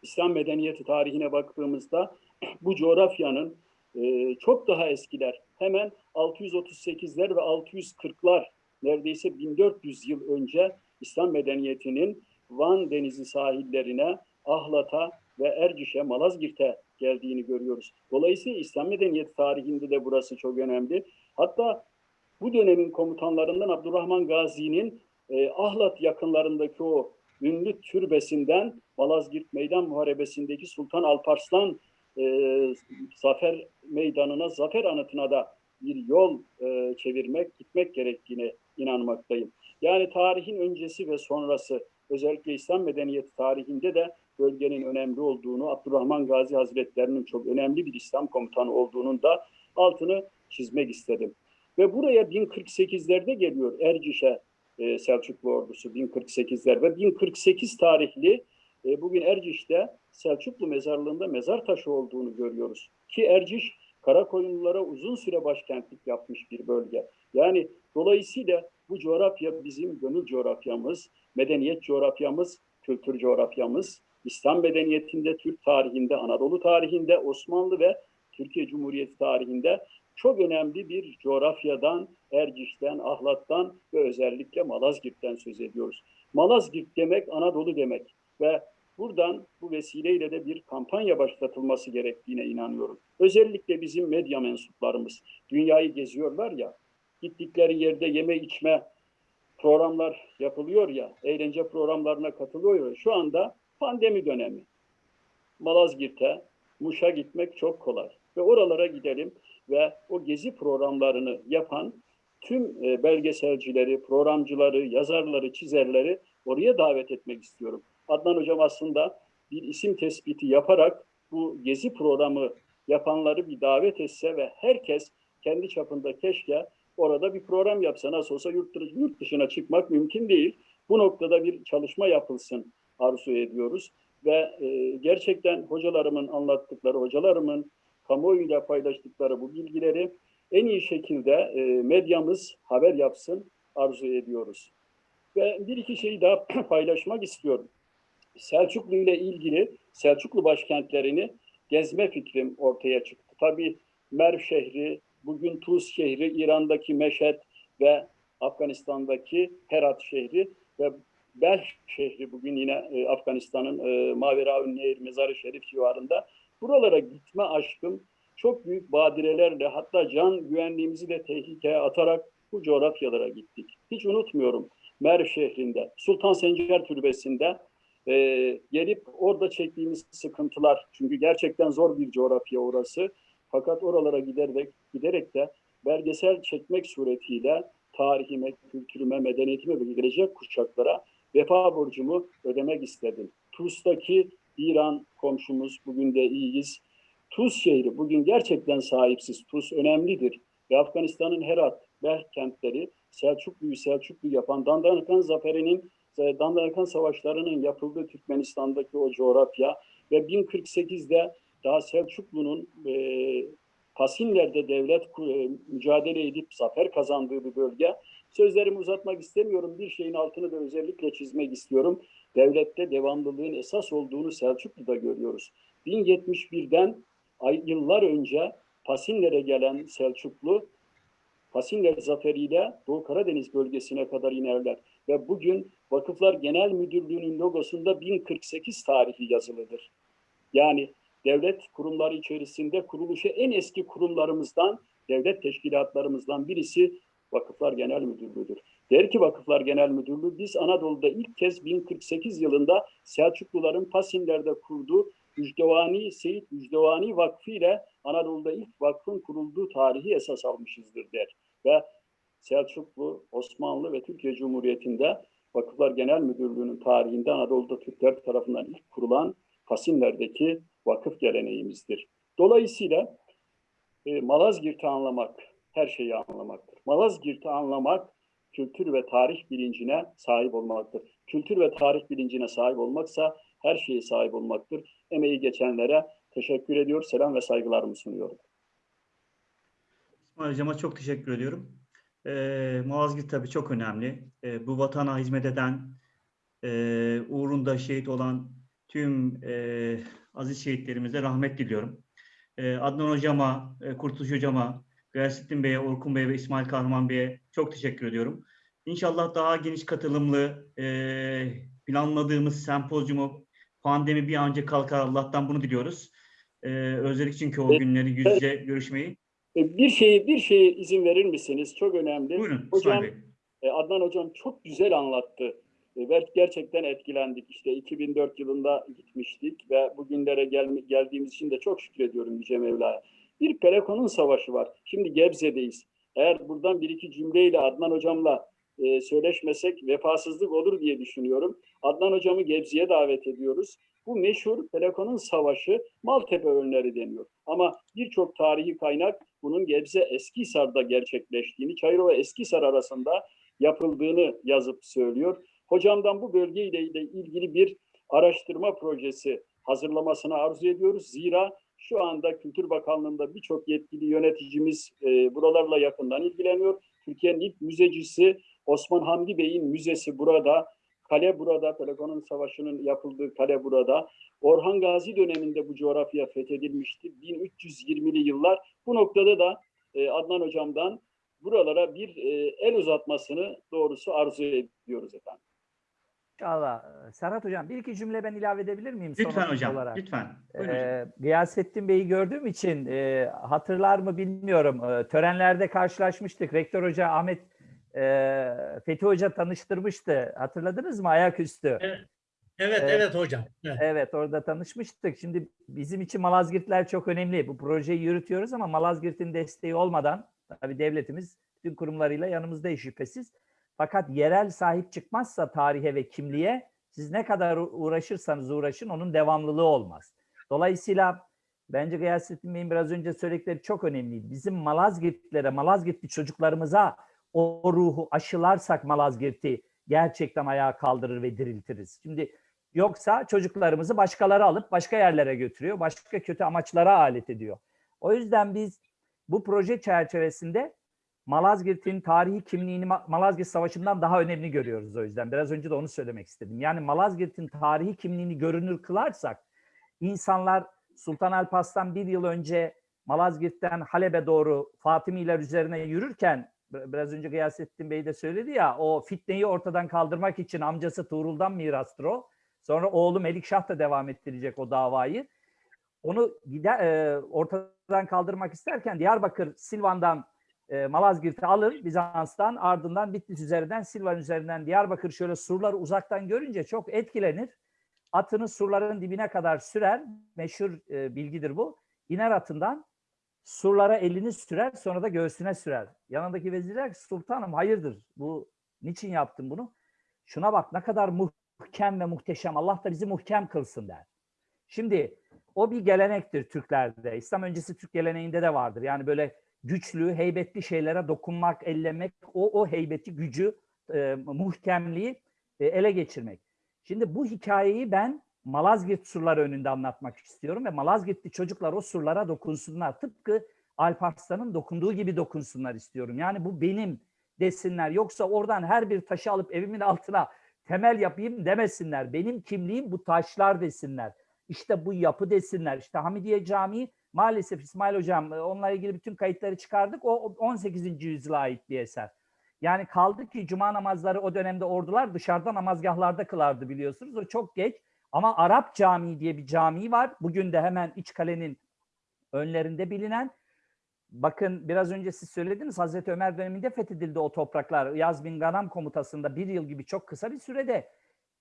İslam medeniyeti tarihine baktığımızda bu coğrafyanın e, çok daha eskiler, hemen 638'ler ve 640'lar neredeyse 1400 yıl önce İslam medeniyetinin Van Denizi sahillerine, Ahlat'a ve Erciş'e, Malazgirt'e geldiğini görüyoruz. Dolayısıyla İslam medeniyeti tarihinde de burası çok önemli. Hatta bu dönemin komutanlarından Abdurrahman Gazi'nin e, Ahlat yakınlarındaki o ünlü türbesinden Malazgirt Meydan Muharebesi'ndeki Sultan Alparslan e, zafer meydanına, zafer anıtına da bir yol e, çevirmek, gitmek gerektiğine inanmaktayım. Yani tarihin öncesi ve sonrası, özellikle İslam medeniyeti tarihinde de bölgenin önemli olduğunu, Abdurrahman Gazi Hazretlerinin çok önemli bir İslam komutanı olduğunun da altını çizmek istedim. Ve buraya 1048'lerde geliyor Erciş'e e, Selçuklu ordusu 1048'ler ve 1048 tarihli e, bugün Erciş'te Selçuklu mezarlığında mezar taşı olduğunu görüyoruz. Ki Erciş Karakoyunlulara uzun süre başkentlik yapmış bir bölge. Yani dolayısıyla bu coğrafya bizim gönül coğrafyamız, medeniyet coğrafyamız, kültür coğrafyamız. İslam medeniyetinde, Türk tarihinde, Anadolu tarihinde, Osmanlı ve Türkiye Cumhuriyeti tarihinde çok önemli bir coğrafyadan, Erciş'ten, Ahlat'tan ve özellikle Malazgirt'ten söz ediyoruz. Malazgirt demek Anadolu demek ve buradan bu vesileyle de bir kampanya başlatılması gerektiğine inanıyorum. Özellikle bizim medya mensuplarımız dünyayı geziyorlar ya, gittikleri yerde yeme içme programlar yapılıyor ya, eğlence programlarına katılıyor ya, şu anda pandemi dönemi. Malazgirt'e, Muş'a gitmek çok kolay. Ve oralara gidelim ve o gezi programlarını yapan tüm e, belgeselcileri, programcıları, yazarları, çizerleri oraya davet etmek istiyorum. Adnan Hocam aslında bir isim tespiti yaparak bu gezi programı yapanları bir davet etse ve herkes kendi çapında keşke orada bir program yapsa. Nasıl olsa yurt, dışına çıkmak mümkün değil. Bu noktada bir çalışma yapılsın arzu ediyoruz. Ve e, gerçekten hocalarımın anlattıkları, hocalarımın kamuoyuyla paylaştıkları bu bilgileri en iyi şekilde e, medyamız haber yapsın arzu ediyoruz. Ve bir iki şeyi daha paylaşmak istiyorum. Selçuklu ile ilgili Selçuklu başkentlerini gezme fikrim ortaya çıktı. Tabii Merv şehri, bugün Tuz şehri, İran'daki Meşet ve Afganistan'daki Herat şehri ve Belh şehri bugün yine e, Afganistan'ın e, Maveraun Nehir Mezarı Şerif civarında. Buralara gitme aşkım çok büyük badirelerle hatta can güvenliğimizi de tehlikeye atarak bu coğrafyalara gittik. Hiç unutmuyorum Merv şehrinde, Sultan Sencer Türbesi'nde e, gelip orada çektiğimiz sıkıntılar. Çünkü gerçekten zor bir coğrafya orası. Fakat oralara giderek, giderek de belgesel çekmek suretiyle tarihime, kültürüme, medeniyetime ve gelecek kuşaklara vefa borcumu ödemek istedim. Tuz'daki İran komşumuz, bugün de iyiyiz. Tuz şehri bugün gerçekten sahipsiz. Tuz önemlidir. Ve Afganistan'ın Herat, Belh kentleri Selçuklu'yu Selçuklu yapan Dandanakan Zaferi'nin, Dandanakan Savaşları'nın yapıldığı Türkmenistan'daki o coğrafya ve 1048'de daha Selçuklu'nun e, Pasinler'de devlet e, mücadele edip zafer kazandığı bir bölge. Sözlerimi uzatmak istemiyorum. Bir şeyin altını da özellikle çizmek istiyorum. Devlette devamlılığın esas olduğunu Selçuklu'da görüyoruz. 1071'den ay, yıllar önce Pasinler'e gelen Selçuklu, Pasinler zaferiyle Doğu Karadeniz bölgesine kadar inerler. Ve bugün Vakıflar Genel Müdürlüğü'nün logosunda 1048 tarihi yazılıdır. Yani devlet kurumları içerisinde kuruluşu en eski kurumlarımızdan, devlet teşkilatlarımızdan birisi Vakıflar Genel Müdürlüğü'dür. Der ki Vakıflar Genel Müdürlüğü, biz Anadolu'da ilk kez 1048 yılında Selçukluların Pasinler'de kurduğu Müjdevani, Seyit Müjdevani Vakfı ile Anadolu'da ilk vakfın kurulduğu tarihi esas almışızdır der. Ve Selçuklu, Osmanlı ve Türkiye Cumhuriyeti'nde Vakıflar Genel Müdürlüğü'nün tarihinde Anadolu'da Türkler tarafından ilk kurulan Pasinler'deki vakıf geleneğimizdir. Dolayısıyla e, Malazgirt'i anlamak, her şeyi anlamaktır. Malazgirt'i anlamak, kültür ve tarih bilincine sahip olmaktır. Kültür ve tarih bilincine sahip olmaksa her şeye sahip olmaktır. Emeği geçenlere teşekkür ediyor, selam ve saygılarımı sunuyorum. İsmail Hocam'a çok teşekkür ediyorum. Ee, Malazgirt tabii çok önemli. Ee, bu vatana hizmet eden, e, uğrunda şehit olan tüm e, aziz şehitlerimize rahmet diliyorum. E, Adnan Hocama, e, Kurtuluş Hocama, Gayrettin Bey'e, Orkun Bey'e ve İsmail Kahraman Bey'e çok teşekkür ediyorum. İnşallah daha geniş katılımlı e, planladığımız sempozyumu pandemi bir an önce kalkar Allah'tan bunu diliyoruz. E, özledik çünkü o günleri yüz yüze görüşmeyi. E, Bir şeyi bir şeye izin verir misiniz? Çok önemli. Buyurun Hocam, Bey. E, Adnan Hocam çok güzel anlattı. E, Gerçekten etkilendik. İşte 2004 yılında gitmiştik ve bugünlere gel geldiğimiz için de çok şükrediyorum Yüce Mevla'ya. Bir Pelekon'un savaşı var. Şimdi Gebze'deyiz. Eğer buradan bir iki cümleyle Adnan Hocam'la e, söyleşmesek vefasızlık olur diye düşünüyorum. Adnan Hocam'ı Gebze'ye davet ediyoruz. Bu meşhur Pelekon'un savaşı Maltepe önleri deniyor. Ama birçok tarihi kaynak bunun Gebze Eskihisar'da gerçekleştiğini, Çayırova Eskihisar arasında yapıldığını yazıp söylüyor. Hocamdan bu bölgeyle ilgili bir araştırma projesi hazırlamasını arzu ediyoruz. Zira şu anda Kültür Bakanlığı'nda birçok yetkili yöneticimiz e, buralarla yakından ilgileniyor. Türkiye'nin ilk müzecisi Osman Hamdi Bey'in müzesi burada. Kale burada, Peloponnesos Savaşı'nın yapıldığı kale burada. Orhan Gazi döneminde bu coğrafya fethedilmişti. 1320'li yıllar. Bu noktada da e, Adnan Hocam'dan buralara bir e, el uzatmasını doğrusu arzu ediyoruz efendim. İnşallah. Serhat Hocam bir iki cümle ben ilave edebilir miyim? Lütfen hocam, olarak? lütfen. Buyurun hocam. Ee, Gıyasettin Bey'i gördüğüm için e, hatırlar mı bilmiyorum. E, törenlerde karşılaşmıştık. Rektör Hoca Ahmet e, Fethi Hoca tanıştırmıştı. Hatırladınız mı ayaküstü? Evet, Evet. evet hocam. Evet. Evet orada tanışmıştık. Şimdi bizim için Malazgirtler çok önemli. Bu projeyi yürütüyoruz ama Malazgirt'in desteği olmadan tabii devletimiz bütün kurumlarıyla yanımızda şüphesiz. Fakat yerel sahip çıkmazsa tarihe ve kimliğe siz ne kadar uğraşırsanız uğraşın onun devamlılığı olmaz. Dolayısıyla bence Gıyasettin Bey'in biraz önce söyledikleri çok önemliydi. Bizim Malazgirtlilere, Malazgirtli çocuklarımıza o ruhu aşılarsak Malazgirt'i gerçekten ayağa kaldırır ve diriltiriz. Şimdi Yoksa çocuklarımızı başkaları alıp başka yerlere götürüyor, başka kötü amaçlara alet ediyor. O yüzden biz bu proje çerçevesinde Malazgirt'in tarihi kimliğini Ma- Malazgirt Savaşı'ndan daha önemli görüyoruz o yüzden. Biraz önce de onu söylemek istedim. Yani Malazgirt'in tarihi kimliğini görünür kılarsak insanlar Sultan Alparslan bir yıl önce Malazgirt'ten Halep'e doğru Fatimiler üzerine yürürken bi- biraz önce Gıyasettin Bey de söyledi ya o fitneyi ortadan kaldırmak için amcası Tuğrul'dan mirastır o. Sonra oğlu Melikşah da devam ettirecek o davayı. Onu gider, e, ortadan kaldırmak isterken Diyarbakır Silvan'dan e, Malazgirt'i alır Bizans'tan ardından Bitlis üzerinden Silvan üzerinden Diyarbakır şöyle surları uzaktan görünce çok etkilenir. Atını surların dibine kadar sürer. Meşhur e, bilgidir bu. İner atından surlara elini sürer sonra da göğsüne sürer. Yanındaki vezir der ki sultanım hayırdır bu niçin yaptın bunu? Şuna bak ne kadar muhkem ve muhteşem Allah da bizi muhkem kılsın der. Şimdi o bir gelenektir Türklerde. İslam öncesi Türk geleneğinde de vardır. Yani böyle güçlü, heybetli şeylere dokunmak, ellemek, o o heybeti, gücü, e, muhkemliği e, ele geçirmek. Şimdi bu hikayeyi ben Malazgirt surları önünde anlatmak istiyorum ve Malazgirtli çocuklar o surlara dokunsunlar. Tıpkı Alparslan'ın dokunduğu gibi dokunsunlar istiyorum. Yani bu benim desinler. Yoksa oradan her bir taşı alıp evimin altına temel yapayım demesinler. Benim kimliğim bu taşlar desinler. İşte bu yapı desinler. İşte Hamidiye Camii maalesef İsmail Hocam e, onunla ilgili bütün kayıtları çıkardık. O 18. yüzyıla ait bir eser. Yani kaldı ki cuma namazları o dönemde ordular dışarıda namazgahlarda kılardı biliyorsunuz. O çok geç. Ama Arap Camii diye bir cami var. Bugün de hemen iç kalenin önlerinde bilinen. Bakın biraz önce siz söylediniz Hazreti Ömer döneminde fethedildi o topraklar. Yaz bin Ganam komutasında bir yıl gibi çok kısa bir sürede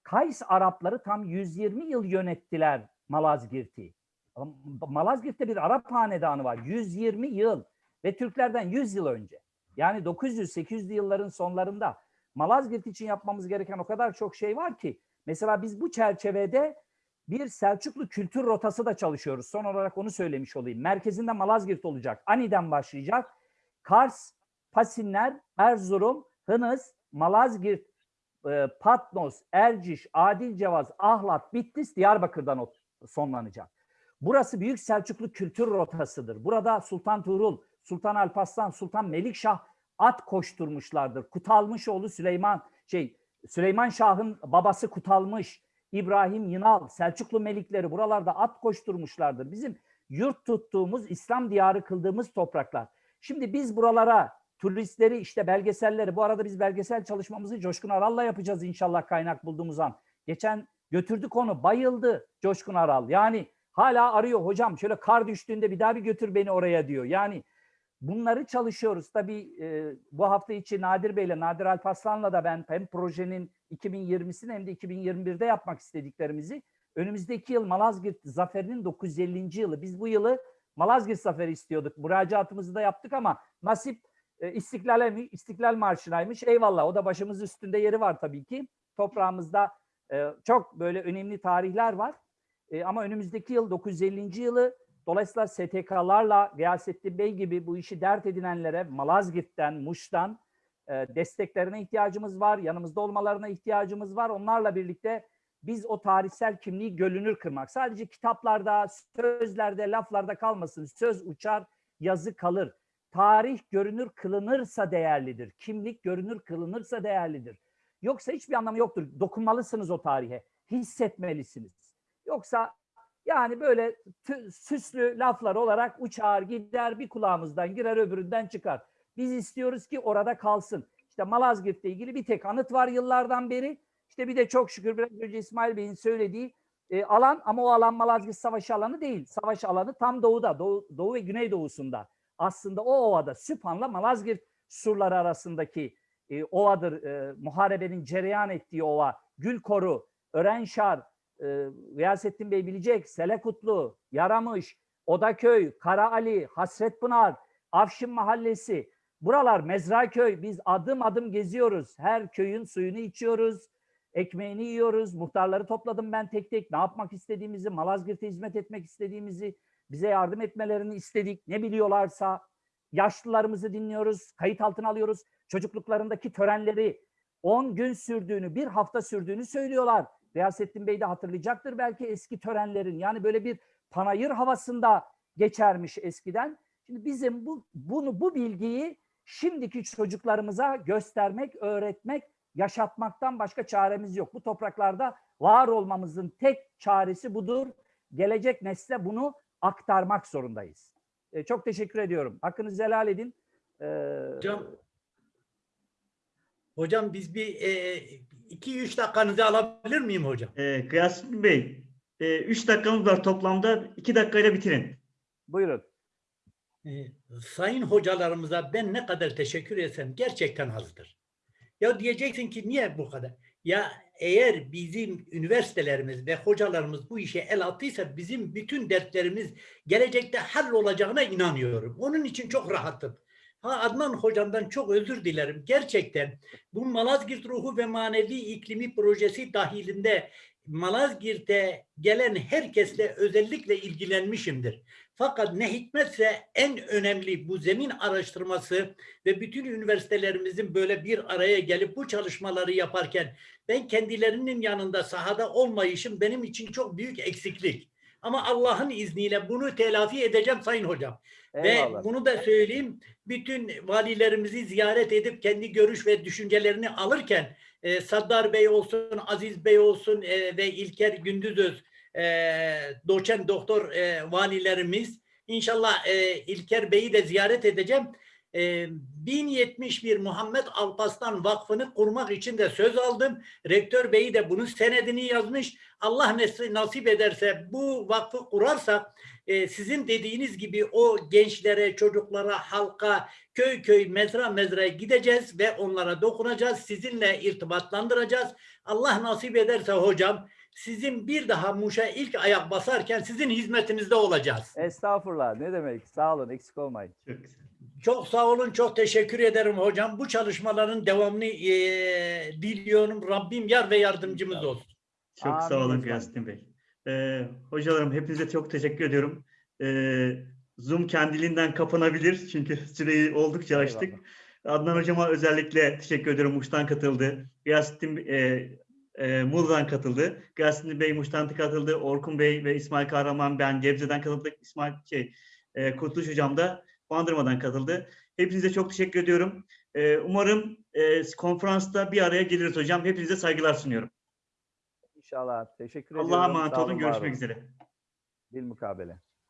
Kays Arapları tam 120 yıl yönettiler Malazgirt'i. Malazgirt'te bir Arap hanedanı var. 120 yıl ve Türklerden 100 yıl önce. Yani 900-800'lü yılların sonlarında Malazgirt için yapmamız gereken o kadar çok şey var ki. Mesela biz bu çerçevede bir Selçuklu kültür rotası da çalışıyoruz. Son olarak onu söylemiş olayım. Merkezinde Malazgirt olacak.Ani'den başlayacak. Kars, Pasinler, Erzurum, Hınıs, Malazgirt, e, Patnos, Erciş, Adilcevaz, Ahlat, Bitlis, Diyarbakır'dan sonlanacak. Burası Büyük Selçuklu kültür rotasıdır. Burada Sultan Tuğrul, Sultan Alparslan, Sultan Melikşah at koşturmuşlardır. Kutalmışoğlu Süleyman, şey Süleyman Şah'ın babası Kutalmış, İbrahim Yınal, Selçuklu melikleri buralarda at koşturmuşlardır. Bizim yurt tuttuğumuz, İslam diyarı kıldığımız topraklar. Şimdi biz buralara turistleri işte belgeselleri, bu arada biz belgesel çalışmamızı Coşkun Aral'la yapacağız inşallah kaynak bulduğumuz an. Geçen götürdük onu, bayıldı Coşkun Aral. Yani hala arıyor hocam şöyle kar düştüğünde bir daha bir götür beni oraya diyor. Yani bunları çalışıyoruz. Tabii e, bu hafta içi Nadir Bey'le, Nadir Alparslan'la da ben hem projenin 2020'sini hem de 2021'de yapmak istediklerimizi önümüzdeki yıl Malazgirt Zaferi'nin 950. yılı. Biz bu yılı Malazgirt Zaferi istiyorduk. Müracaatımızı da yaptık ama nasip e, İstiklal'e mi? İstiklal Marşı'naymış. Eyvallah o da başımız üstünde yeri var tabii ki. Toprağımızda e, çok böyle önemli tarihler var. E, ama önümüzdeki yıl 950. yılı Dolayısıyla STK'larla Gıyasettin Bey gibi bu işi dert edinenlere Malazgirt'ten, Muş'tan e, desteklerine ihtiyacımız var. Yanımızda olmalarına ihtiyacımız var. Onlarla birlikte biz o tarihsel kimliği gölünür kırmak. Sadece kitaplarda, sözlerde, laflarda kalmasın. Söz uçar, yazı kalır. Tarih görünür kılınırsa değerlidir. Kimlik görünür kılınırsa değerlidir. Yoksa hiçbir anlamı yoktur. Dokunmalısınız o tarihe. Hissetmelisiniz. Yoksa yani böyle süslü laflar olarak uçar gider bir kulağımızdan girer öbüründen çıkar. Biz istiyoruz ki orada kalsın. İşte Malazgirt'le ilgili bir tek anıt var yıllardan beri. İşte bir de çok şükür biraz önce İsmail Bey'in söylediği e, alan ama o alan Malazgirt Savaşı alanı değil. Savaş alanı tam doğuda, doğu, doğu ve güneydoğusunda. Aslında o ovada Süphan'la Malazgirt surları arasındaki e, ovadır. E, muharebenin cereyan ettiği ova. Gülkoru, Örenşar, e, Bey bilecek, Selekutlu, Yaramış, Odaköy, Karaali, Hasretpınar, Afşin Mahallesi. Buralar Mezraköy. Biz adım adım geziyoruz. Her köyün suyunu içiyoruz. Ekmeğini yiyoruz. Muhtarları topladım ben tek tek. Ne yapmak istediğimizi, Malazgirt'e hizmet etmek istediğimizi, bize yardım etmelerini istedik. Ne biliyorlarsa yaşlılarımızı dinliyoruz, kayıt altına alıyoruz. Çocukluklarındaki törenleri 10 gün sürdüğünü, bir hafta sürdüğünü söylüyorlar. Riyasettin Bey de hatırlayacaktır belki eski törenlerin. Yani böyle bir panayır havasında geçermiş eskiden. Şimdi bizim bu bunu bu bilgiyi şimdiki çocuklarımıza göstermek, öğretmek, yaşatmaktan başka çaremiz yok. Bu topraklarda var olmamızın tek çaresi budur. Gelecek nesle bunu aktarmak zorundayız. E, çok teşekkür ediyorum. Hakkınızı helal edin. E, Hocam, hocam biz bir e, iki üç dakikanızı alabilir miyim hocam? E, Gıyasettin Bey, 3 dakikamız var toplamda. 2 dakikayla bitirin. buyurun. E, sayın hocalarımıza ben ne kadar teşekkür etsem gerçekten azdır. Ya diyeceksin ki niye bu kadar? Ya eğer bizim üniversitelerimiz ve hocalarımız bu işe el attıysa bizim bütün dertlerimiz gelecekte hallolacağına inanıyorum. Onun için çok rahatım. Ha Adnan hocamdan çok özür dilerim. Gerçekten bu Malazgirt Ruhu ve Manevi İklimi Projesi dahilinde Malazgirt'e gelen herkesle özellikle ilgilenmişimdir. Fakat ne hikmetse en önemli bu zemin araştırması ve bütün üniversitelerimizin böyle bir araya gelip bu çalışmaları yaparken ben kendilerinin yanında sahada olmayışım benim için çok büyük eksiklik. Ama Allah'ın izniyle bunu telafi edeceğim Sayın Hocam. Eyvallah. Ve bunu da söyleyeyim, bütün valilerimizi ziyaret edip kendi görüş ve düşüncelerini alırken e, Saddar Bey olsun, Aziz Bey olsun e, ve İlker Gündüzöz e, doçent doktor e, valilerimiz İnşallah e, İlker Bey'i de ziyaret edeceğim. E, 1071 Muhammed Alpaslan Vakfı'nı kurmak için de söz aldım. Rektör Bey de bunun senedini yazmış. Allah nasip ederse bu vakfı kurarsak e, sizin dediğiniz gibi o gençlere, çocuklara, halka, köy köy, mezra mezraya gideceğiz ve onlara dokunacağız. Sizinle irtibatlandıracağız. Allah nasip ederse hocam sizin bir daha Muş'a ilk ayak basarken sizin hizmetinizde olacağız. Estağfurullah. Ne demek? Sağ olun. Eksik olmayın. Çok güzel. Çok sağ olun, çok teşekkür ederim hocam. Bu çalışmaların devamını eee, diliyorum. Rabbim yar ve yardımcımız olsun. Çok Amin sağ olun. Gıyasettin Bey. Ee, hocalarım hepinize çok teşekkür ediyorum. Ee, Zoom kendiliğinden kapanabilir çünkü süreyi oldukça açtık. Eyvallah. Adnan hocama özellikle teşekkür ediyorum. Muş'tan katıldı. Gıyasettin e, e, Muğla'dan katıldı. Gıyasettin Bey Muş'tan katıldı. Orkun Bey ve İsmail Kahraman ben Gebze'den katıldık. İsmail şey e, Kurtuluş hocam da Bandırma'dan katıldı. Hepinize çok teşekkür ediyorum. E, umarım e, konferansta bir araya geliriz hocam. Hepinize saygılar sunuyorum. İnşallah. Teşekkür ediyorum. Allah'a emanet olun. Görüşmek üzere. Bilmukabele.